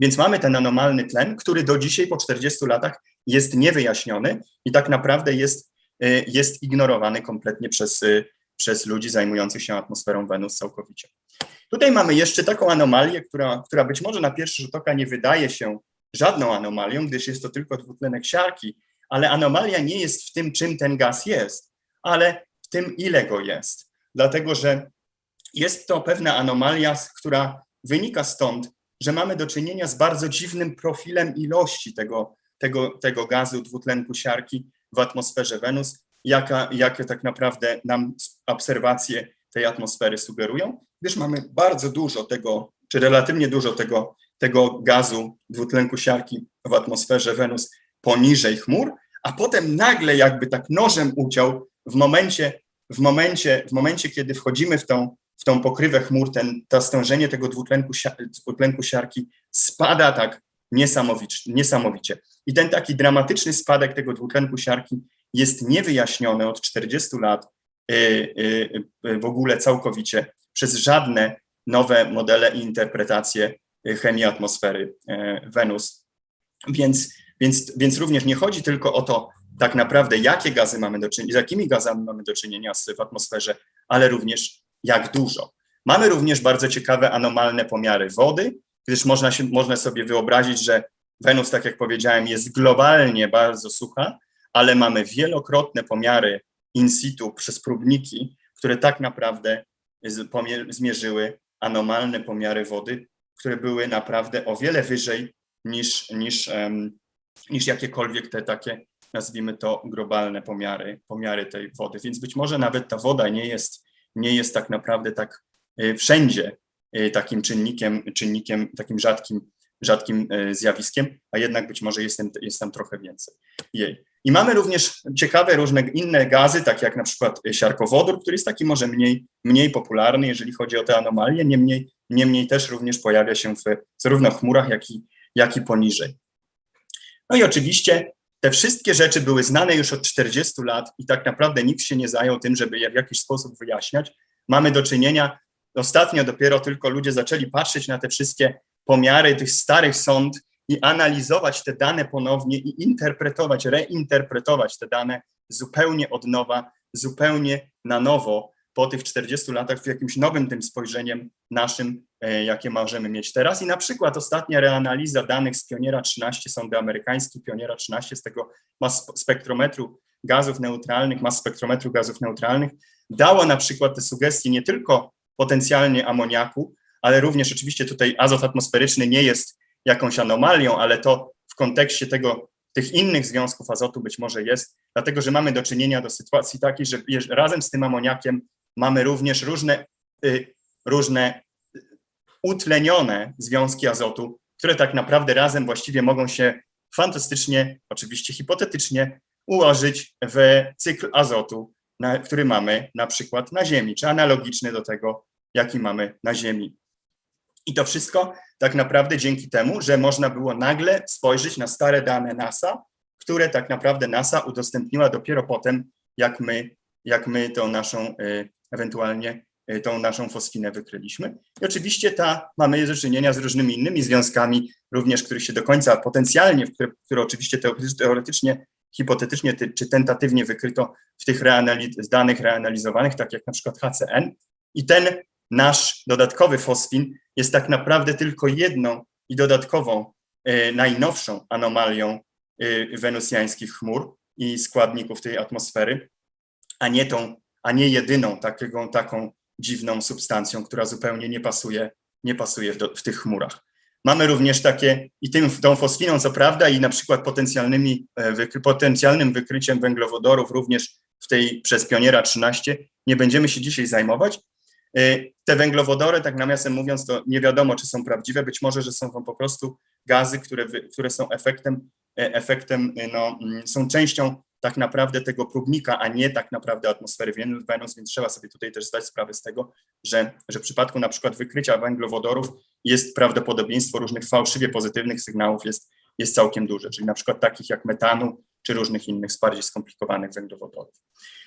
Więc mamy ten anomalny tlen, który do dzisiaj po 40 latach jest niewyjaśniony i tak naprawdę jest Y, jest ignorowany kompletnie przez, y, przez ludzi zajmujących się atmosferą Wenus całkowicie. Tutaj mamy jeszcze taką anomalię, która, która być może na pierwszy rzut oka nie wydaje się żadną anomalią, gdyż jest to tylko dwutlenek siarki, ale anomalia nie jest w tym, czym ten gaz jest, ale w tym, ile go jest. Dlatego, że jest to pewna anomalia, która wynika stąd, że mamy do czynienia z bardzo dziwnym profilem ilości tego, tego, tego gazu dwutlenku siarki, w atmosferze Wenus, jaka, jakie tak naprawdę nam obserwacje tej atmosfery sugerują, gdyż mamy bardzo dużo tego, czy relatywnie dużo tego, tego gazu dwutlenku siarki w atmosferze Wenus poniżej chmur, a potem nagle jakby tak nożem uciął w momencie, w momencie, w momencie kiedy wchodzimy w tą, w tą pokrywę chmur, ten, to stężenie tego dwutlenku, dwutlenku siarki spada tak niesamowicie, niesamowicie. I ten taki dramatyczny spadek tego dwutlenku siarki jest niewyjaśniony od 40 lat y, y, y, w ogóle całkowicie przez żadne nowe modele i interpretacje chemii atmosfery Wenus. Więc, więc, więc również nie chodzi tylko o to, tak naprawdę, jakie gazy mamy do czynienia, z jakimi gazami mamy do czynienia w atmosferze, ale również jak dużo. Mamy również bardzo ciekawe anomalne pomiary wody, gdyż można, się, można sobie wyobrazić, że Wenus, tak jak powiedziałem, jest globalnie bardzo sucha, ale mamy wielokrotne pomiary in situ przez próbniki, które tak naprawdę zmierzyły anomalne pomiary wody, które były naprawdę o wiele wyżej niż, niż, niż jakiekolwiek te takie, nazwijmy to, globalne pomiary, pomiary tej wody. Więc być może nawet ta woda nie jest, nie jest tak naprawdę tak y, wszędzie y, takim czynnikiem, czynnikiem takim rzadkim rzadkim e, zjawiskiem, a jednak być może jest, jest tam trochę więcej jej. I mamy również ciekawe różne inne gazy, takie jak na przykład siarkowodór, który jest taki może mniej, mniej popularny, jeżeli chodzi o te anomalie, niemniej, niemniej też również pojawia się w zarówno chmurach, jak i, jak i poniżej. No i oczywiście te wszystkie rzeczy były znane już od 40 lat i tak naprawdę nikt się nie zajął tym, żeby je w jakiś sposób wyjaśniać. Mamy do czynienia, ostatnio dopiero tylko ludzie zaczęli patrzeć na te wszystkie pomiary tych starych sąd i analizować te dane ponownie i interpretować, reinterpretować te dane zupełnie od nowa, zupełnie na nowo po tych 40 latach w jakimś nowym tym spojrzeniem naszym, jakie możemy mieć teraz. I na przykład ostatnia reanaliza danych z Pioniera 13, sondy amerykańskiej Pioniera 13, z tego spektrometru gazów neutralnych, mas spektrometru gazów neutralnych, dała na przykład te sugestie nie tylko potencjalnie amoniaku, ale również oczywiście tutaj azot atmosferyczny nie jest jakąś anomalią, ale to w kontekście tego, tych innych związków azotu być może jest, dlatego że mamy do czynienia do sytuacji takiej, że razem z tym amoniakiem mamy również różne, y, różne utlenione związki azotu, które tak naprawdę razem właściwie mogą się fantastycznie, oczywiście hipotetycznie, ułożyć w cykl azotu, na, który mamy na przykład na Ziemi, czy analogiczny do tego, jaki mamy na Ziemi. I to wszystko tak naprawdę dzięki temu, że można było nagle spojrzeć na stare dane NASA, które tak naprawdę NASA udostępniła dopiero potem, jak my, jak my tą naszą y, ewentualnie tą naszą fosfinę wykryliśmy. I oczywiście ta, mamy do czynienia z różnymi innymi związkami, również których się do końca potencjalnie, które, które oczywiście teoretycznie, hipotetycznie czy tentatywnie wykryto w tych reanaliz danych reanalizowanych, tak jak na przykład HCN. I ten nasz dodatkowy fosfin jest tak naprawdę tylko jedną i dodatkową, y, najnowszą anomalią y, wenusjańskich chmur i składników tej atmosfery, a nie tą a nie jedyną taką dziwną substancją, która zupełnie nie pasuje, nie pasuje w, do, w tych chmurach. Mamy również takie, i tym, tą fosfiną co prawda i na przykład potencjalnymi, e, wykry, potencjalnym wykryciem węglowodorów również w tej przez Pioniera 13 nie będziemy się dzisiaj zajmować. E, te węglowodory, tak nawiasem mówiąc, to nie wiadomo, czy są prawdziwe, być może, że są to po prostu gazy, które, które są efektem, e, efektem no, mm, są częścią tak naprawdę tego próbnika, a nie tak naprawdę atmosfery Wenus, więc trzeba sobie tutaj też zdać sprawę z tego, że, że w przypadku na przykład wykrycia węglowodorów jest prawdopodobieństwo różnych fałszywie pozytywnych sygnałów jest, jest całkiem duże, czyli na przykład takich jak metanu czy różnych innych bardziej skomplikowanych węglowodorów.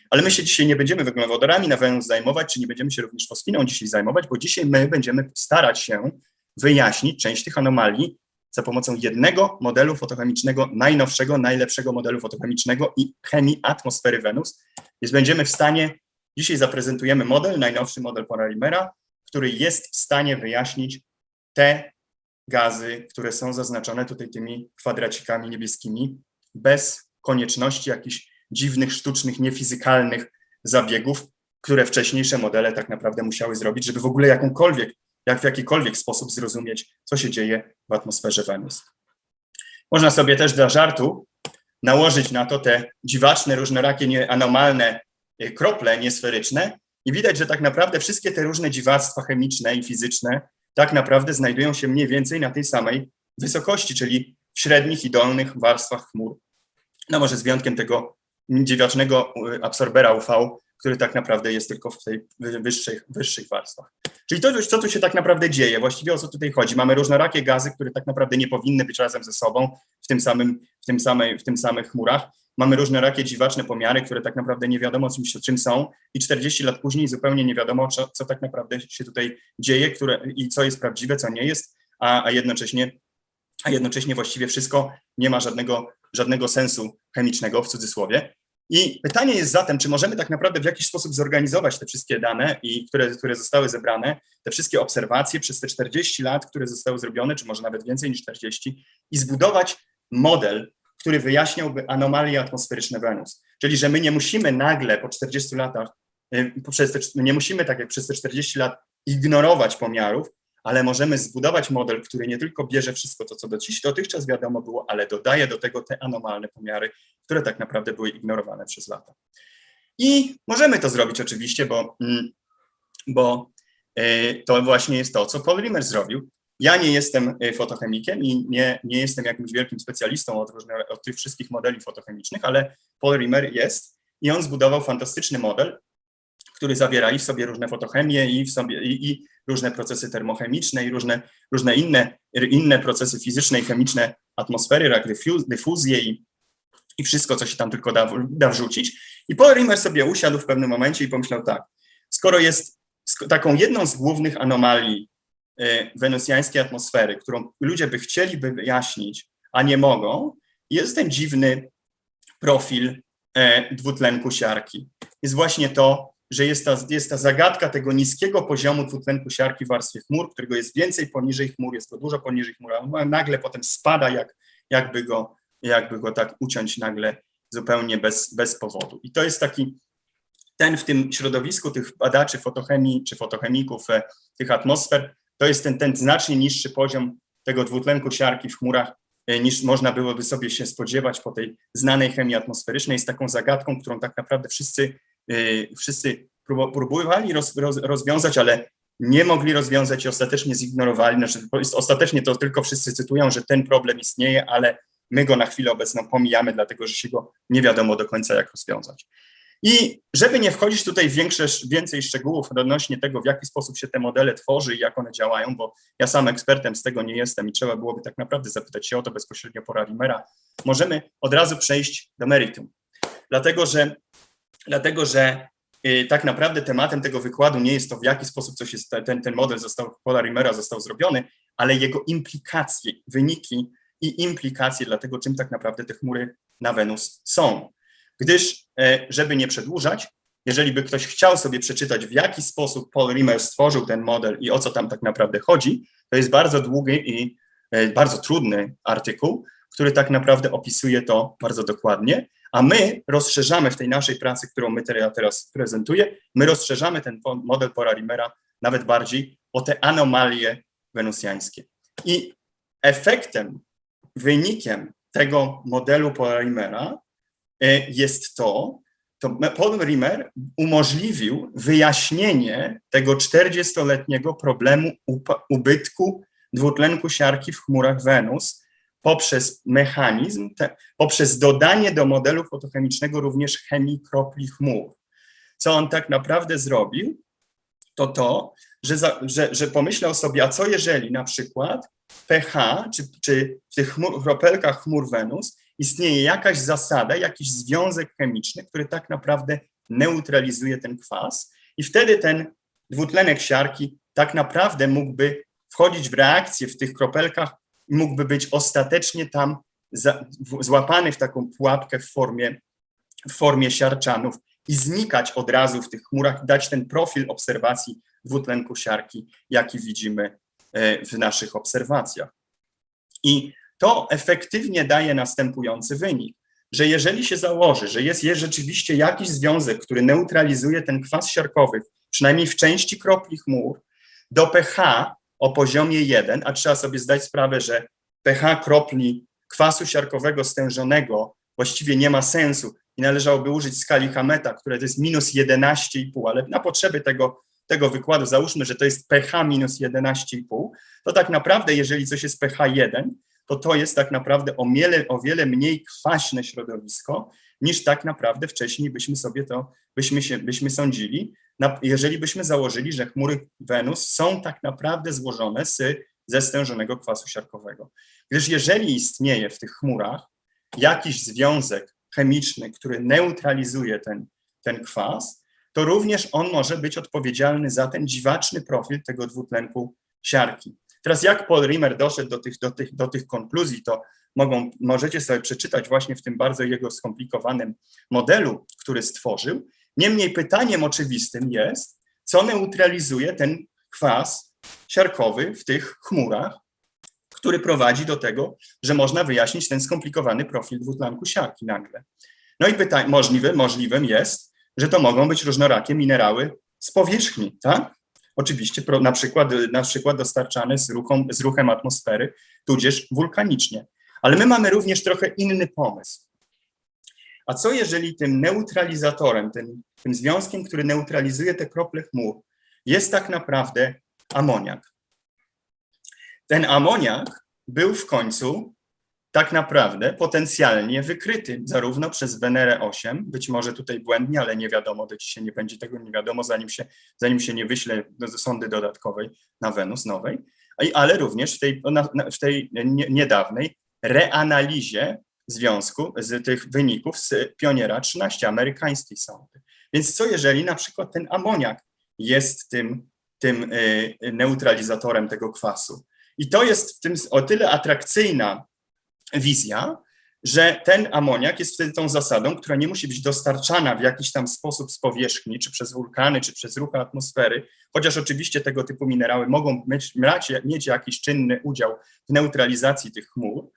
Ale my się dzisiaj nie będziemy węglowodorami na Wenus zajmować, czy nie będziemy się również fosfiną dzisiaj zajmować, bo dzisiaj my będziemy starać się wyjaśnić część tych anomalii, za pomocą jednego modelu fotochemicznego, najnowszego, najlepszego modelu fotochemicznego i chemii atmosfery Wenus. Więc będziemy w stanie, dzisiaj zaprezentujemy model, najnowszy model Polarimera, który jest w stanie wyjaśnić te gazy, które są zaznaczone tutaj tymi kwadracikami niebieskimi, bez konieczności jakichś dziwnych, sztucznych, niefizykalnych zabiegów, które wcześniejsze modele tak naprawdę musiały zrobić, żeby w ogóle jakąkolwiek jak w jakikolwiek sposób zrozumieć, co się dzieje w atmosferze Wenus. Można sobie też dla żartu nałożyć na to te dziwaczne, różnorakie, nie, anomalne y, krople niesferyczne i widać, że tak naprawdę wszystkie te różne dziwactwa chemiczne i fizyczne tak naprawdę znajdują się mniej więcej na tej samej wysokości, czyli w średnich i dolnych warstwach chmur. No może z wyjątkiem tego dziwacznego y, absorbera UV, który tak naprawdę jest tylko w tej wyższych, wyższych warstwach. Czyli to, co tu się tak naprawdę dzieje, właściwie o co tutaj chodzi? Mamy różnorakie gazy, które tak naprawdę nie powinny być razem ze sobą w tym samym, w tym samej, w tym samych chmurach. Mamy różnorakie dziwaczne pomiary, które tak naprawdę nie wiadomo czym, czym są i 40 lat później zupełnie nie wiadomo, co, co tak naprawdę się tutaj dzieje które, i co jest prawdziwe, co nie jest, a, a jednocześnie a jednocześnie właściwie wszystko nie ma żadnego, żadnego sensu chemicznego w cudzysłowie. I pytanie jest zatem, czy możemy tak naprawdę w jakiś sposób zorganizować te wszystkie dane, i które, które zostały zebrane, te wszystkie obserwacje przez te 40 lat, które zostały zrobione, czy może nawet więcej niż 40, i zbudować model, który wyjaśniałby anomalie atmosferyczne Wenus. Czyli, że my nie musimy nagle po 40 latach, y, nie musimy tak jak przez te 40 lat ignorować pomiarów, ale możemy zbudować model, który nie tylko bierze wszystko to, co dotychczas wiadomo było, ale dodaje do tego te anomalne pomiary, które tak naprawdę były ignorowane przez lata. I możemy to zrobić oczywiście, bo, mm, bo e, to właśnie jest to, co Paul Rimmer zrobił. Ja nie jestem y, fotochemikiem i nie, nie jestem jakimś wielkim specjalistą od, od tych wszystkich modeli fotochemicznych, ale Paul Rimmer jest i on zbudował fantastyczny model, który zawiera i w sobie różne fotochemie i w sobie i, i różne procesy termochemiczne i różne, różne inne, inne procesy fizyczne i chemiczne atmosfery, jak dyfuz, dyfuzję i, i wszystko, co się tam tylko da, da wrzucić. I Paul Rimmer sobie usiadł w pewnym momencie i pomyślał tak, skoro jest taką jedną z głównych anomalii y, wenusjańskiej atmosfery, którą ludzie by chcieli wyjaśnić, a nie mogą, jest ten dziwny profil e, dwutlenku siarki. Jest właśnie to, że jest ta, jest ta zagadka tego niskiego poziomu dwutlenku siarki w warstwie chmur, którego jest więcej poniżej chmur, jest to dużo poniżej chmur, a nagle potem spada, jak, jakby, go, jakby go tak uciąć nagle zupełnie bez, bez powodu. I to jest taki, ten w tym środowisku tych badaczy fotochemii czy fotochemików e, tych atmosfer, to jest ten, ten znacznie niższy poziom tego dwutlenku siarki w chmurach, e, niż można byłoby sobie się spodziewać po tej znanej chemii atmosferycznej, jest taką zagadką, którą tak naprawdę wszyscy wszyscy próbowali roz, roz, rozwiązać, ale nie mogli rozwiązać i ostatecznie zignorowali. Znaczy, ostatecznie to tylko wszyscy cytują, że ten problem istnieje, ale my go na chwilę obecną pomijamy, dlatego że się go nie wiadomo do końca, jak rozwiązać. I żeby nie wchodzić tutaj w większe, więcej szczegółów odnośnie tego, w jaki sposób się te modele tworzy i jak one działają, bo ja sam ekspertem z tego nie jestem i trzeba byłoby tak naprawdę zapytać się o to bezpośrednio po Rimera, możemy od razu przejść do meritum. Dlatego, że dlatego że y, tak naprawdę tematem tego wykładu nie jest to, w jaki sposób coś jest, ten, ten model został, Polarimera został zrobiony, ale jego implikacje, wyniki i implikacje dla tego, czym tak naprawdę te chmury na Wenus są. Gdyż, e, żeby nie przedłużać, jeżeli by ktoś chciał sobie przeczytać, w jaki sposób Paul Rimmer stworzył ten model i o co tam tak naprawdę chodzi, to jest bardzo długi i e, bardzo trudny artykuł, który tak naprawdę opisuje to bardzo dokładnie, a my rozszerzamy w tej naszej pracy, którą my teraz prezentuję, my rozszerzamy ten model Pora-Rimera nawet bardziej o te anomalie wenusjańskie. I efektem, wynikiem tego modelu Pora-Rimera e, jest to, to Paul umożliwił wyjaśnienie tego 40-letniego problemu ubytku dwutlenku siarki w chmurach Wenus, poprzez mechanizm, te, poprzez dodanie do modelu fotochemicznego również chemii kropli chmur. Co on tak naprawdę zrobił, to to, że, za, że, że pomyślał sobie, a co jeżeli na przykład pH, czy, czy w tych chmur, kropelkach chmur Wenus istnieje jakaś zasada, jakiś związek chemiczny, który tak naprawdę neutralizuje ten kwas i wtedy ten dwutlenek siarki tak naprawdę mógłby wchodzić w reakcję w tych kropelkach mógłby być ostatecznie tam za, w, złapany w taką pułapkę w formie, w formie siarczanów i znikać od razu w tych chmurach, dać ten profil obserwacji dwutlenku siarki, jaki widzimy e, w naszych obserwacjach. I to efektywnie daje następujący wynik, że jeżeli się założy, że jest, jest rzeczywiście jakiś związek, który neutralizuje ten kwas siarkowy, przynajmniej w części kropli chmur, do pH o poziomie 1, a trzeba sobie zdać sprawę, że pH kropli kwasu siarkowego stężonego właściwie nie ma sensu i należałoby użyć skali Hameta, które to jest minus 11,5, ale na potrzeby tego, tego wykładu załóżmy, że to jest pH minus 11,5, to tak naprawdę jeżeli coś jest pH 1, to to jest tak naprawdę o wiele, o wiele mniej kwaśne środowisko, niż tak naprawdę wcześniej byśmy sobie to, byśmy, się, byśmy sądzili, jeżeli byśmy założyli, że chmury Wenus są tak naprawdę złożone z, ze stężonego kwasu siarkowego. Gdyż jeżeli istnieje w tych chmurach jakiś związek chemiczny, który neutralizuje ten, ten kwas, to również on może być odpowiedzialny za ten dziwaczny profil tego dwutlenku siarki. Teraz jak Paul Rimmer doszedł do tych, do tych, do tych konkluzji, to mogą, możecie sobie przeczytać właśnie w tym bardzo jego skomplikowanym modelu, który stworzył. Niemniej pytaniem oczywistym jest, co neutralizuje ten kwas siarkowy w tych chmurach, który prowadzi do tego, że można wyjaśnić ten skomplikowany profil dwutlenku siarki nagle. No i pytanie, możliwe, możliwym jest, że to mogą być różnorakie minerały z powierzchni, tak? Oczywiście na przykład, na przykład dostarczane z, ruchom, z ruchem atmosfery, tudzież wulkanicznie. Ale my mamy również trochę inny pomysł. A co jeżeli tym neutralizatorem, tym, tym związkiem, który neutralizuje te krople chmur, jest tak naprawdę amoniak? ten amoniak był w końcu tak naprawdę potencjalnie wykryty zarówno przez Wenerę 8, być może tutaj błędnie, ale nie wiadomo, do dzisiaj nie będzie tego nie wiadomo, zanim się, zanim się nie wyśle do sondy dodatkowej na Wenus nowej, ale również w tej, w tej niedawnej reanalizie związku z tych wyników z Pioniera 13 amerykańskiej sondy. Więc co jeżeli na przykład ten amoniak jest tym, tym y, neutralizatorem tego kwasu? I to jest w tym o tyle atrakcyjna wizja, że ten amoniak jest wtedy tą zasadą, która nie musi być dostarczana w jakiś tam sposób z powierzchni, czy przez wulkany, czy przez ruchy atmosfery, chociaż oczywiście tego typu minerały mogą mieć, mieć jakiś czynny udział w neutralizacji tych chmur,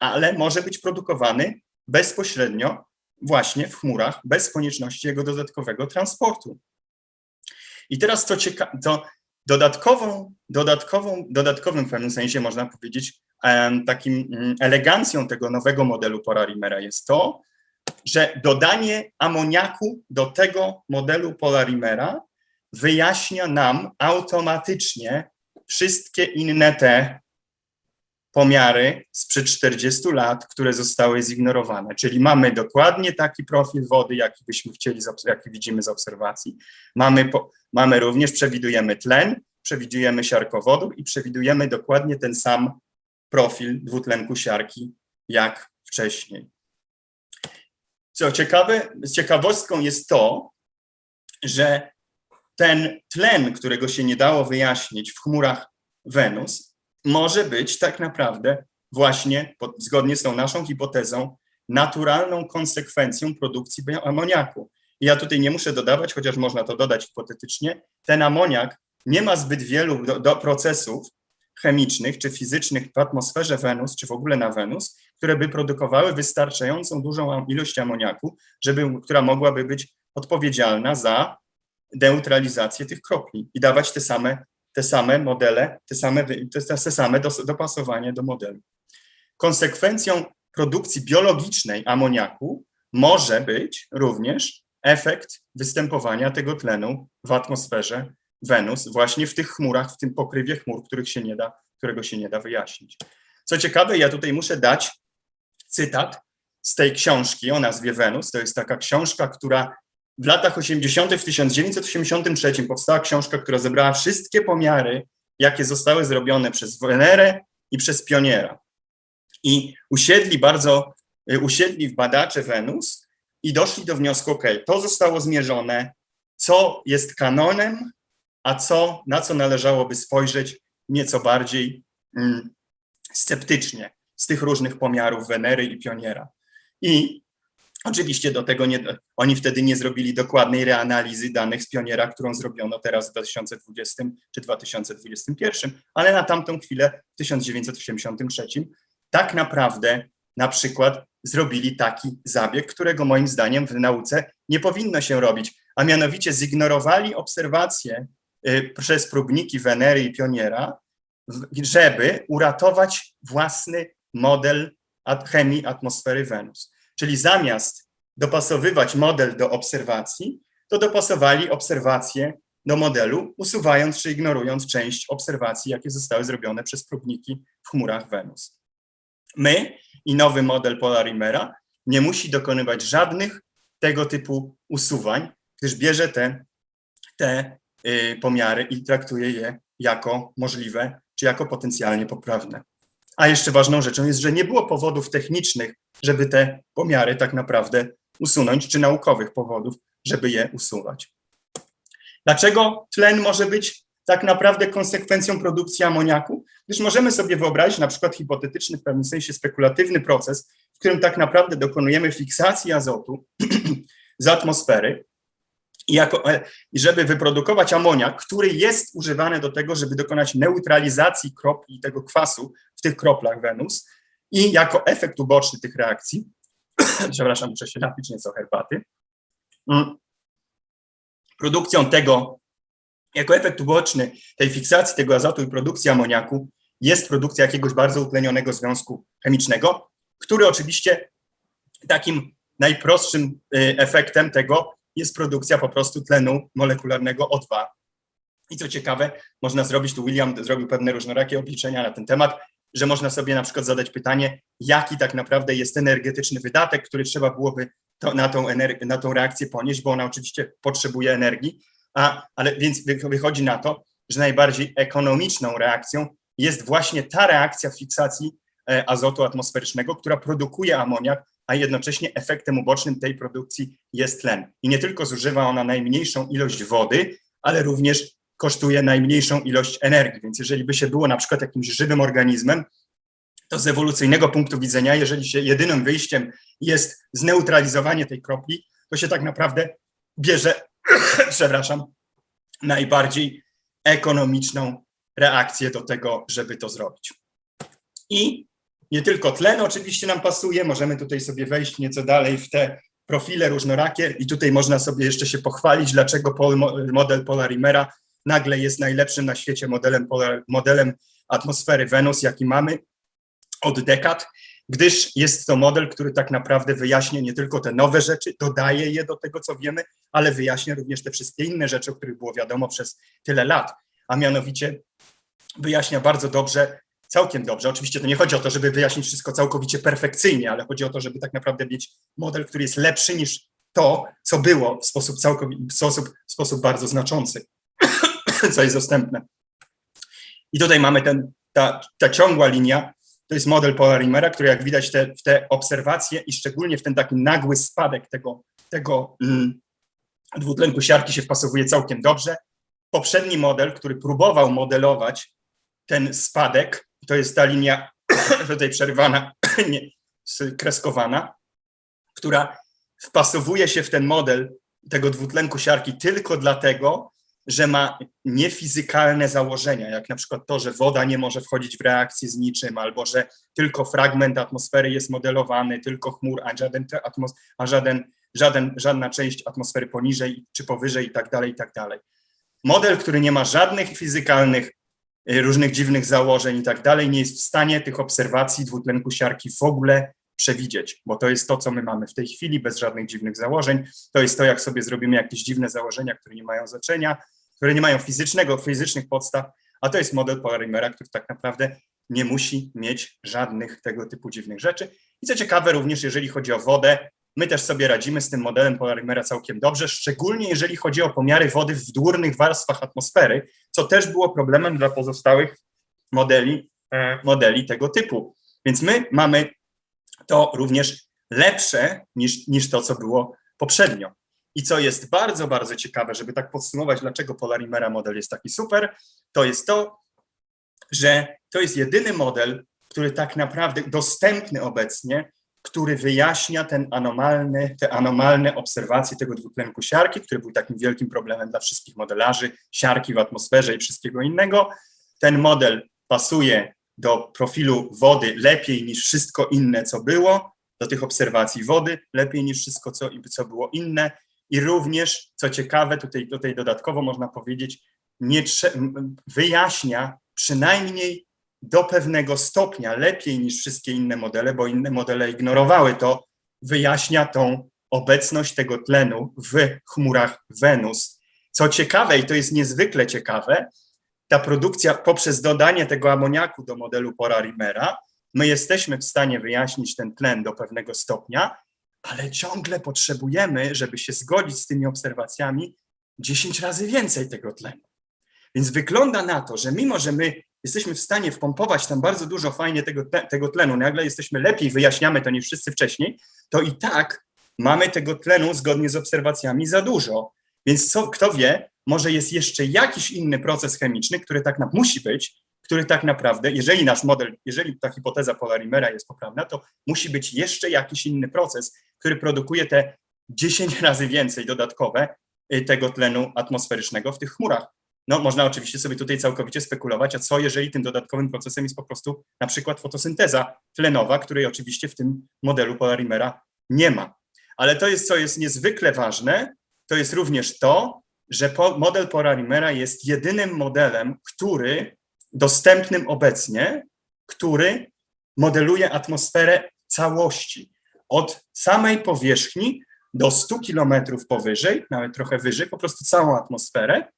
ale może być produkowany bezpośrednio właśnie w chmurach, bez konieczności jego dodatkowego transportu. I teraz to, cieka- to dodatkową, dodatkową, dodatkowym w pewnym sensie można powiedzieć takim mm, elegancją tego nowego modelu Polarimera jest to, że dodanie amoniaku do tego modelu Polarimera wyjaśnia nam automatycznie wszystkie inne te pomiary sprzed 40 lat, które zostały zignorowane. Czyli mamy dokładnie taki profil wody, jaki byśmy chcieli, jaki widzimy z obserwacji. Mamy, po, mamy również, przewidujemy tlen, przewidujemy siarkowodór i przewidujemy dokładnie ten sam profil dwutlenku siarki jak wcześniej. Co ciekawe, ciekawostką jest to, że ten tlen, którego się nie dało wyjaśnić w chmurach Wenus, może być tak naprawdę właśnie, zgodnie z tą naszą hipotezą, naturalną konsekwencją produkcji amoniaku. I ja tutaj nie muszę dodawać, chociaż można to dodać hipotetycznie, ten amoniak nie ma zbyt wielu do, do procesów, chemicznych czy fizycznych w atmosferze Wenus, czy w ogóle na Wenus, które by produkowały wystarczającą dużą ilość amoniaku, żeby, która mogłaby być odpowiedzialna za neutralizację tych kropli i dawać te same, te same modele, te same, te, same dopasowanie do modelu. Konsekwencją produkcji biologicznej amoniaku może być również efekt występowania tego tlenu w atmosferze Wenus właśnie w tych chmurach, w tym pokrywie chmur, których się nie da, którego się nie da wyjaśnić. Co ciekawe, ja tutaj muszę dać cytat z tej książki o nazwie Wenus. To jest taka książka, która w latach 80., w 1983 powstała książka, która zebrała wszystkie pomiary, jakie zostały zrobione przez Wenerę i przez Pioniera. I usiedli bardzo, y, usiedli w badacze Wenus i doszli do wniosku, ok, to zostało zmierzone, co jest kanonem, a co, na co należałoby spojrzeć nieco bardziej mm, sceptycznie z tych różnych pomiarów Wenery i Pioniera. I oczywiście do tego nie, oni wtedy nie zrobili dokładnej reanalizy danych z Pioniera, którą zrobiono teraz w 2020 czy 2021, ale na tamtą chwilę w 1983 tak naprawdę na przykład zrobili taki zabieg, którego moim zdaniem w nauce nie powinno się robić, a mianowicie zignorowali obserwacje Y, przez próbniki Wenery i Pioniera, żeby uratować własny model chemii atmosfery Wenus. Czyli zamiast dopasowywać model do obserwacji, to dopasowali obserwacje do modelu, usuwając czy ignorując część obserwacji, jakie zostały zrobione przez próbniki w chmurach Wenus. My i nowy model Polarimera nie musi dokonywać żadnych tego typu usuwań, gdyż bierze te, te Y, pomiary i traktuje je jako możliwe czy jako potencjalnie poprawne. A jeszcze ważną rzeczą jest, że nie było powodów technicznych, żeby te pomiary tak naprawdę usunąć, czy naukowych powodów, żeby je usuwać. Dlaczego tlen może być tak naprawdę konsekwencją produkcji amoniaku? Gdyż możemy sobie wyobrazić na przykład hipotetyczny, w pewnym sensie spekulatywny proces, w którym tak naprawdę dokonujemy fiksacji azotu <clears throat> z atmosfery jako, e, żeby wyprodukować amoniak, który jest używany do tego, żeby dokonać neutralizacji kropli tego kwasu w tych kroplach Wenus i jako efekt uboczny tych reakcji, <clears throat> przepraszam, muszę się napić nieco herbaty, mm, produkcją tego, jako efekt uboczny tej fiksacji tego azotu i produkcji amoniaku jest produkcja jakiegoś bardzo utlenionego związku chemicznego, który oczywiście takim najprostszym y, efektem tego jest produkcja po prostu tlenu molekularnego O2 I co ciekawe, można zrobić, tu William zrobił pewne różnorakie obliczenia na ten temat, że można sobie na przykład zadać pytanie, jaki tak naprawdę jest energetyczny wydatek, który trzeba byłoby to, na, tą na tą reakcję ponieść, bo ona oczywiście potrzebuje energii, a, ale więc wychodzi na to, że najbardziej ekonomiczną reakcją jest właśnie ta reakcja fiksacji e, azotu atmosferycznego, która produkuje amoniak, a jednocześnie efektem ubocznym tej produkcji jest tlen. I nie tylko zużywa ona najmniejszą ilość wody, ale również kosztuje najmniejszą ilość energii. Więc jeżeli by się było na przykład jakimś żywym organizmem, to z ewolucyjnego punktu widzenia, jeżeli się jedynym wyjściem jest zneutralizowanie tej kropli, to się tak naprawdę bierze, <clears throat> przepraszam, najbardziej ekonomiczną reakcję do tego, żeby to zrobić. I nie tylko tlen oczywiście nam pasuje, możemy tutaj sobie wejść nieco dalej w te profile różnorakie i tutaj można sobie jeszcze się pochwalić, dlaczego model Polarimera nagle jest najlepszym na świecie modelem, modelem atmosfery Wenus, jaki mamy od dekad, gdyż jest to model, który tak naprawdę wyjaśnia nie tylko te nowe rzeczy, dodaje je do tego, co wiemy, ale wyjaśnia również te wszystkie inne rzeczy, o których było wiadomo przez tyle lat, a mianowicie wyjaśnia bardzo dobrze, całkiem dobrze. Oczywiście to nie chodzi o to, żeby wyjaśnić wszystko całkowicie perfekcyjnie, ale chodzi o to, żeby tak naprawdę mieć model, który jest lepszy niż to, co było w sposób, całkowicie, w sposób, w sposób bardzo znaczący, <coughs> co jest dostępne. I tutaj mamy ten, ta, ta ciągła linia, to jest model Polarimera, który jak widać te, w te obserwacje i szczególnie w ten taki nagły spadek tego, tego mm, dwutlenku siarki się wpasowuje całkiem dobrze. Poprzedni model, który próbował modelować ten spadek, to jest ta linia <clears throat> tutaj przerywana, <clears throat> nie, kreskowana, która wpasowuje się w ten model tego dwutlenku siarki tylko dlatego, że ma niefizykalne założenia, jak na przykład to, że woda nie może wchodzić w reakcję z niczym, albo że tylko fragment atmosfery jest modelowany, tylko chmur, a, żaden, a żaden, żaden, żadna część atmosfery poniżej czy powyżej i tak dalej, i tak dalej. Model, który nie ma żadnych fizykalnych, różnych dziwnych założeń i tak dalej, nie jest w stanie tych obserwacji dwutlenku siarki w ogóle przewidzieć, bo to jest to, co my mamy w tej chwili, bez żadnych dziwnych założeń. To jest to, jak sobie zrobimy jakieś dziwne założenia, które nie mają znaczenia, które nie mają fizycznego, fizycznych podstaw, a to jest model Polarimera, który tak naprawdę nie musi mieć żadnych tego typu dziwnych rzeczy. I co ciekawe, również jeżeli chodzi o wodę, my też sobie radzimy z tym modelem Polarimera całkiem dobrze, szczególnie jeżeli chodzi o pomiary wody w dwórnych warstwach atmosfery, co też było problemem dla pozostałych modeli, e, modeli tego typu. Więc my mamy to również lepsze niż, niż to, co było poprzednio. I co jest bardzo, bardzo ciekawe, żeby tak podsumować, dlaczego Polarimera model jest taki super, to jest to, że to jest jedyny model, który tak naprawdę dostępny obecnie, który wyjaśnia ten anomalny, te anomalne obserwacje tego dwutlenku siarki, który był takim wielkim problemem dla wszystkich modelarzy, siarki w atmosferze i wszystkiego innego. Ten model pasuje do profilu wody lepiej niż wszystko inne, co było, do tych obserwacji wody lepiej niż wszystko, co, co było inne i również, co ciekawe, tutaj, tutaj dodatkowo można powiedzieć, nie wyjaśnia przynajmniej do pewnego stopnia lepiej niż wszystkie inne modele, bo inne modele ignorowały to, wyjaśnia tą obecność tego tlenu w chmurach Wenus. Co ciekawe, i to jest niezwykle ciekawe, ta produkcja poprzez dodanie tego amoniaku do modelu Pora-Rimera, my jesteśmy w stanie wyjaśnić ten tlen do pewnego stopnia, ale ciągle potrzebujemy, żeby się zgodzić z tymi obserwacjami, 10 razy więcej tego tlenu. Więc wygląda na to, że mimo, że my jesteśmy w stanie wpompować tam bardzo dużo fajnie tego, tego tlenu, nagle jesteśmy lepiej, wyjaśniamy to niż wszyscy wcześniej, to i tak mamy tego tlenu zgodnie z obserwacjami za dużo. Więc co, kto wie, może jest jeszcze jakiś inny proces chemiczny, który tak na, musi być, który tak naprawdę, jeżeli nasz model, jeżeli ta hipoteza Polarimera jest poprawna, to musi być jeszcze jakiś inny proces, który produkuje te 10 razy więcej dodatkowe y, tego tlenu atmosferycznego w tych chmurach. No, można oczywiście sobie tutaj całkowicie spekulować, a co jeżeli tym dodatkowym procesem jest po prostu na przykład fotosynteza tlenowa, której oczywiście w tym modelu Polarimera nie ma. Ale to jest, co jest niezwykle ważne, to jest również to, że model Polarimera jest jedynym modelem, który dostępnym obecnie, który modeluje atmosferę całości od samej powierzchni do 100 kilometrów powyżej, nawet trochę wyżej, po prostu całą atmosferę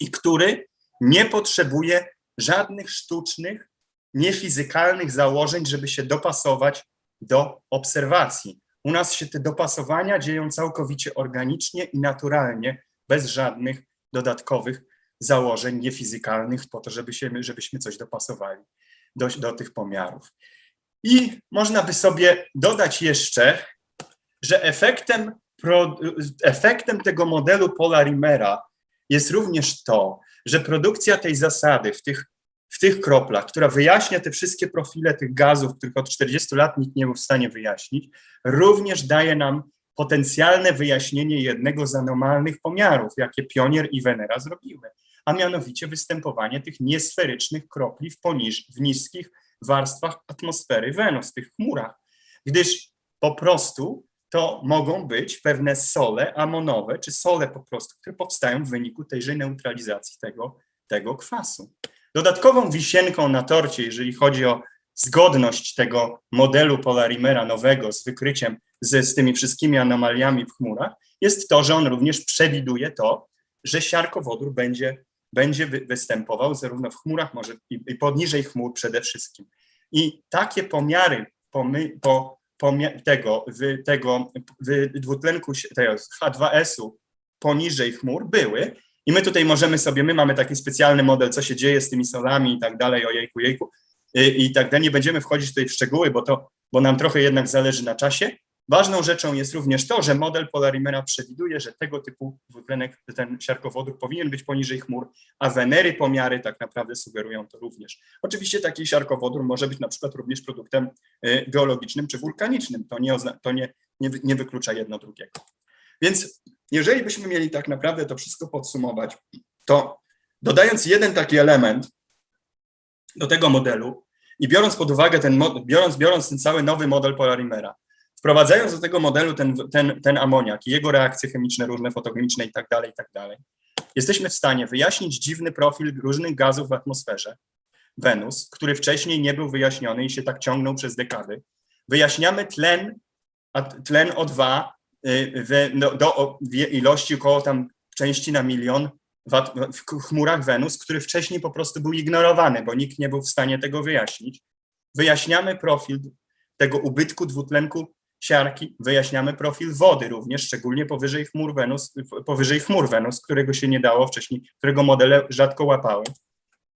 i który nie potrzebuje żadnych sztucznych, niefizykalnych założeń, żeby się dopasować do obserwacji. U nas się te dopasowania dzieją całkowicie organicznie i naturalnie, bez żadnych dodatkowych założeń niefizykalnych po to, żeby się, żebyśmy coś dopasowali do, do tych pomiarów. I można by sobie dodać jeszcze, że efektem, efektem tego modelu Polarimera jest również to, że produkcja tej zasady w tych, w tych kroplach, która wyjaśnia te wszystkie profile tych gazów, których od 40 lat nikt nie był w stanie wyjaśnić, również daje nam potencjalne wyjaśnienie jednego z anomalnych pomiarów, jakie Pionier i Venera zrobiły, a mianowicie występowanie tych niesferycznych kropli w, poniż, w niskich warstwach atmosfery Wenus, tych chmurach, gdyż po prostu to mogą być pewne sole amonowe, czy sole po prostu, które powstają w wyniku tejże neutralizacji tego, tego kwasu. Dodatkową wisienką na torcie, jeżeli chodzi o zgodność tego modelu Polarimera nowego z wykryciem z, z tymi wszystkimi anomaliami w chmurach, jest to, że on również przewiduje to, że siarkowodór będzie, będzie występował zarówno w chmurach, może i, i poniżej chmur przede wszystkim. I takie pomiary po, pomia, tego, w, tego w dwutlenku tego H2S-u poniżej chmur były, i my tutaj możemy sobie, my mamy taki specjalny model, co się dzieje z tymi solami i tak dalej, ojejku, jejku, i, i tak dalej. Nie będziemy wchodzić tutaj w szczegóły, bo, to, bo nam trochę jednak zależy na czasie. Ważną rzeczą jest również to, że model Polarimera przewiduje, że tego typu dwutlenek, ten siarkowodór powinien być poniżej chmur, a Wenery pomiary tak naprawdę sugerują to również. Oczywiście taki siarkowodór może być na przykład również produktem y, geologicznym czy wulkanicznym. To nie, to nie, nie, nie wyklucza jedno drugiego. Więc jeżeli byśmy mieli tak naprawdę to wszystko podsumować, to dodając jeden taki element do tego modelu i biorąc pod uwagę ten, biorąc, biorąc ten cały nowy model Polarimera, wprowadzając do tego modelu ten, ten, ten amoniak i jego reakcje chemiczne, różne fotochemiczne i tak dalej, i tak dalej, jesteśmy w stanie wyjaśnić dziwny profil różnych gazów w atmosferze Wenus, który wcześniej nie był wyjaśniony i się tak ciągnął przez dekady. Wyjaśniamy tlen, tlen O2 y, w, do, do ilości około tam części na milion w chmurach Wenus, który wcześniej po prostu był ignorowany, bo nikt nie był w stanie tego wyjaśnić. Wyjaśniamy profil tego ubytku dwutlenku siarki, wyjaśniamy profil wody również, szczególnie powyżej chmur Wenus, powyżej chmur Wenus, którego się nie dało wcześniej, którego modele rzadko łapały.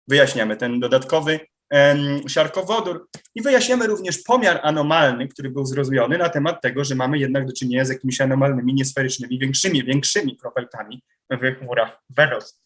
Wyjaśniamy ten dodatkowy em, siarkowodór i wyjaśniamy również pomiar anomalny, który był zrozumiony na temat tego, że mamy jednak do czynienia z jakimiś anomalnymi, niesferycznymi, większymi, większymi kropelkami w chmurach Wenus.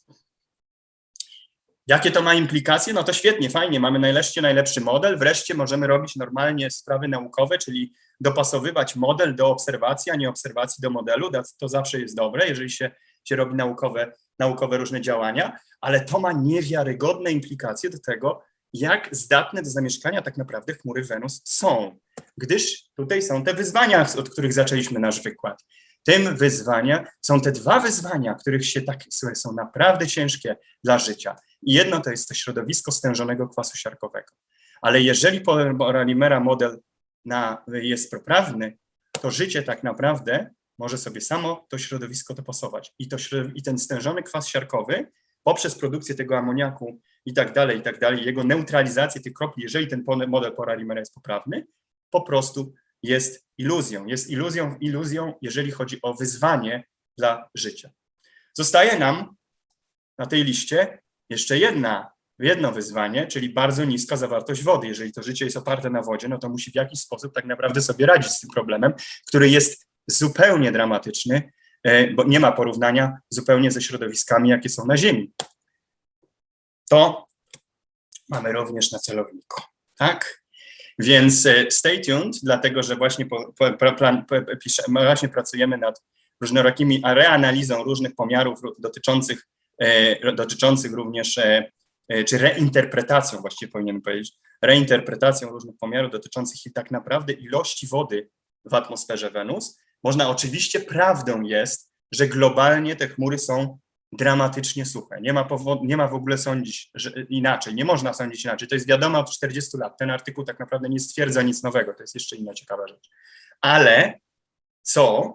Jakie to ma implikacje? No to świetnie, fajnie, mamy najlepszy, najlepszy model, wreszcie możemy robić normalnie sprawy naukowe, czyli dopasowywać model do obserwacji, a nie obserwacji do modelu, to zawsze jest dobre, jeżeli się, się robi naukowe, naukowe różne działania, ale to ma niewiarygodne implikacje do tego, jak zdatne do zamieszkania tak naprawdę chmury Wenus są, gdyż tutaj są te wyzwania, od których zaczęliśmy nasz wykład. Tym wyzwania są te dwa wyzwania, których się tak są naprawdę ciężkie dla życia. I jedno to jest to środowisko stężonego kwasu siarkowego. Ale jeżeli Polymer model na, jest poprawny, to życie tak naprawdę może sobie samo to środowisko dopasować. I, to, I ten stężony kwas siarkowy poprzez produkcję tego amoniaku i tak dalej, i tak dalej, jego neutralizację tych kropli, jeżeli ten model Polymer jest poprawny, po prostu jest iluzją. Jest iluzją, iluzją, jeżeli chodzi o wyzwanie dla życia. Zostaje nam na tej liście jeszcze jedna, jedno wyzwanie, czyli bardzo niska zawartość wody. Jeżeli to życie jest oparte na wodzie, no to musi w jakiś sposób tak naprawdę sobie radzić z tym problemem, który jest zupełnie dramatyczny, e, bo nie ma porównania zupełnie ze środowiskami, jakie są na Ziemi. To mamy również na celowniku, tak? Więc e, stay tuned, dlatego że właśnie, po, po, plan, po, pisze, właśnie pracujemy nad różnorakimi reanalizą różnych pomiarów dotyczących E, dotyczących również, czy reinterpretacją właściwie powinienem powiedzieć, reinterpretacją różnych pomiarów dotyczących tak naprawdę ilości wody w atmosferze Wenus. Można oczywiście, prawdą jest, że globalnie te chmury są dramatycznie suche. Nie ma, nie ma w ogóle sądzić że inaczej, nie można sądzić inaczej. To jest wiadomo od 40 lat. Ten artykuł tak naprawdę nie stwierdza nic nowego, to jest jeszcze inna ciekawa rzecz. Ale co,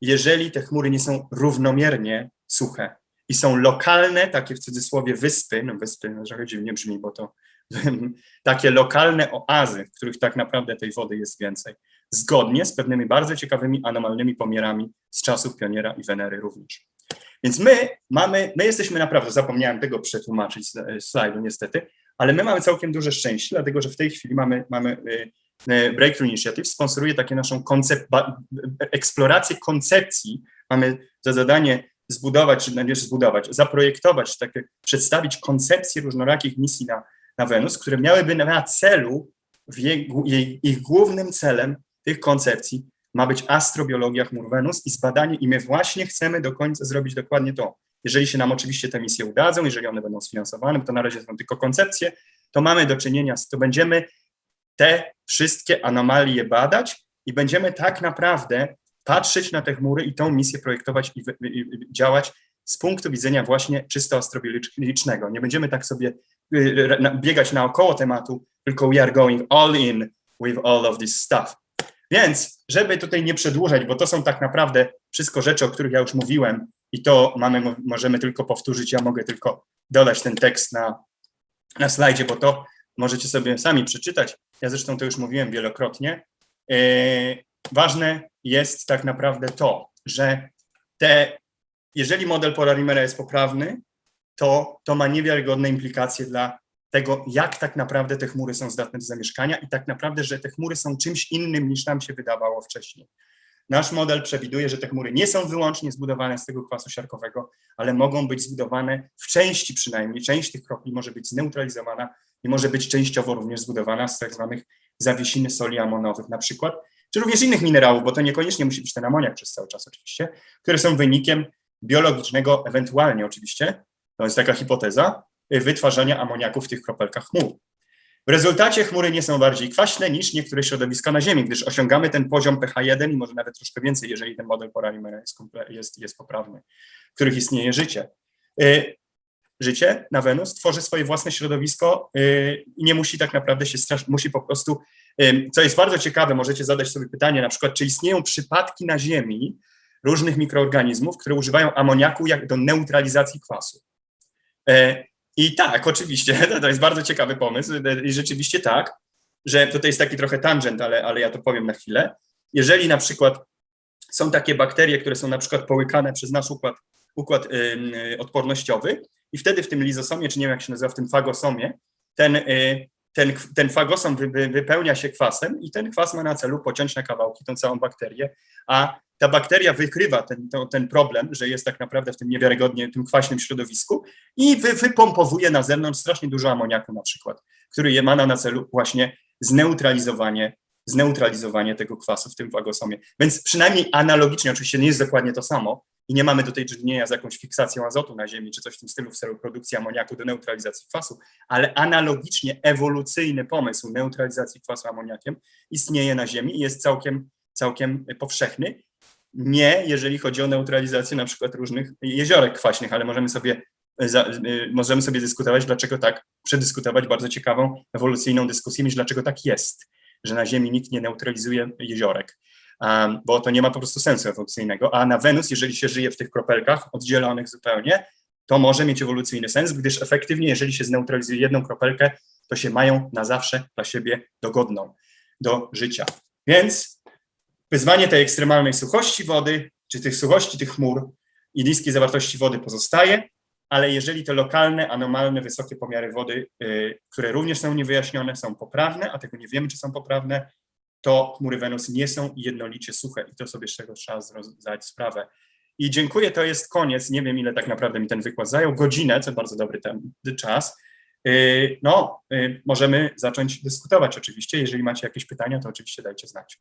jeżeli te chmury nie są równomiernie suche? I są lokalne, takie w cudzysłowie wyspy, no wyspy no trochę dziwnie brzmi, bo to <laughs> takie lokalne oazy, w których tak naprawdę tej wody jest więcej, zgodnie z pewnymi bardzo ciekawymi anomalnymi pomiarami z czasów Pioniera i Wenery również. Więc my mamy, my jesteśmy naprawdę, zapomniałem tego przetłumaczyć z slajdu niestety, ale my mamy całkiem duże szczęście, dlatego że w tej chwili mamy, mamy y, y, Breakthrough Initiative, sponsoruje takie naszą koncept, eksplorację koncepcji, mamy za zadanie zbudować, czy najpierw zbudować, zaprojektować, takie, przedstawić koncepcję różnorakich misji na, na Wenus, które miałyby na celu, jej, jej, ich głównym celem tych koncepcji ma być astrobiologia chmur Wenus i zbadanie, i my właśnie chcemy do końca zrobić dokładnie to. Jeżeli się nam oczywiście te misje udadzą, jeżeli one będą sfinansowane, bo to na razie są tylko koncepcje, to mamy do czynienia z, to będziemy te wszystkie anomalie badać i będziemy tak naprawdę patrzeć na te chmury i tą misję projektować i, i, działać z punktu widzenia właśnie czysto astrobiologicznego. Nie będziemy tak sobie y, biegać naokoło tematu, tylko we are going all in with all of this stuff. Więc, żeby tutaj nie przedłużać, bo to są tak naprawdę wszystko rzeczy, o których ja już mówiłem i to mamy, możemy tylko powtórzyć, ja mogę tylko dodać ten tekst na, na slajdzie, bo to możecie sobie sami przeczytać. Ja zresztą to już mówiłem wielokrotnie. Yy, ważne jest tak naprawdę to, że te, jeżeli model Polarimera jest poprawny, to, to ma niewiarygodne implikacje dla tego, jak tak naprawdę te chmury są zdatne do zamieszkania i tak naprawdę, że te chmury są czymś innym niż nam się wydawało wcześniej. Nasz model przewiduje, że te chmury nie są wyłącznie zbudowane z tego kwasu siarkowego, ale mogą być zbudowane w części przynajmniej, część tych kropli może być zneutralizowana i może być częściowo również zbudowana z tak zwanych zawiesiny soli amonowych na przykład, czy również innych minerałów, bo to niekoniecznie musi być ten amoniak przez cały czas oczywiście, które są wynikiem biologicznego, ewentualnie oczywiście, to jest taka hipoteza, wytwarzania amoniaku w tych kropelkach chmur. W rezultacie chmury nie są bardziej kwaśne niż niektóre środowiska na Ziemi, gdyż osiągamy ten poziom pH1 i może nawet troszkę więcej, jeżeli ten model Poralimera jest, jest, jest poprawny, w których istnieje życie. Y, życie na Wenus tworzy swoje własne środowisko y, i nie musi tak naprawdę się straszyć, musi po prostu, y, co jest bardzo ciekawe, możecie zadać sobie pytanie na przykład, czy istnieją przypadki na Ziemi różnych mikroorganizmów, które używają amoniaku jak do neutralizacji kwasu. I tak, oczywiście, <laughs> to jest bardzo ciekawy pomysł i rzeczywiście tak, że tutaj jest taki trochę tangent, ale, ale ja to powiem na chwilę. Jeżeli na przykład są takie bakterie, które są na przykład połykane przez nasz układ, układ y, odpornościowy i wtedy w tym lizosomie, czy nie wiem jak się nazywa, w tym fagosomie, ten, y, ten, ten fagosom wy, wy, wypełnia się kwasem i ten kwas ma na celu pociąć na kawałki tą całą bakterię, a ta bakteria wykrywa ten, to, ten problem, że jest tak naprawdę w tym niewiarygodnie, tym kwaśnym środowisku i wy, wypompowuje na zewnątrz strasznie dużo amoniaku na przykład, który ma na celu właśnie zneutralizowanie, zneutralizowanie tego kwasu w tym wagosomie. Więc przynajmniej analogicznie, oczywiście nie jest dokładnie to samo i nie mamy tutaj czynienia z jakąś fiksacją azotu na Ziemi, czy coś w tym stylu w celu produkcji amoniaku do neutralizacji kwasu, ale analogicznie ewolucyjny pomysł neutralizacji kwasu amoniakiem istnieje na Ziemi i jest całkiem, całkiem powszechny. Nie, jeżeli chodzi o neutralizację na przykład różnych jeziorek kwaśnych, ale możemy sobie, y, możemy sobie dyskutować, dlaczego tak, przedyskutować bardzo ciekawą, ewolucyjną dyskusję, dlaczego tak jest, że na Ziemi nikt nie neutralizuje jeziorek, bo to nie ma po prostu sensu ewolucyjnego, a na Wenus, jeżeli się żyje w tych kropelkach oddzielonych zupełnie, to może mieć ewolucyjny sens, gdyż efektywnie, jeżeli się zneutralizuje jedną kropelkę, to się mają na zawsze dla siebie dogodną do życia. Więc Wyzwanie tej ekstremalnej suchości wody, czy tych suchości tych chmur i niskiej zawartości wody pozostaje, ale jeżeli te lokalne, anomalne, wysokie pomiary wody, y, które również są niewyjaśnione, są poprawne, a tego nie wiemy, czy są poprawne, to chmury Wenus nie są jednolicie suche i to sobie z czego trzeba zdać sprawę. I dziękuję, to jest koniec. Nie wiem, ile tak naprawdę mi ten wykład zajął. Godzinę, co bardzo dobry ten czas. Y, no, y, możemy zacząć dyskutować oczywiście. Jeżeli macie jakieś pytania, to oczywiście dajcie znać.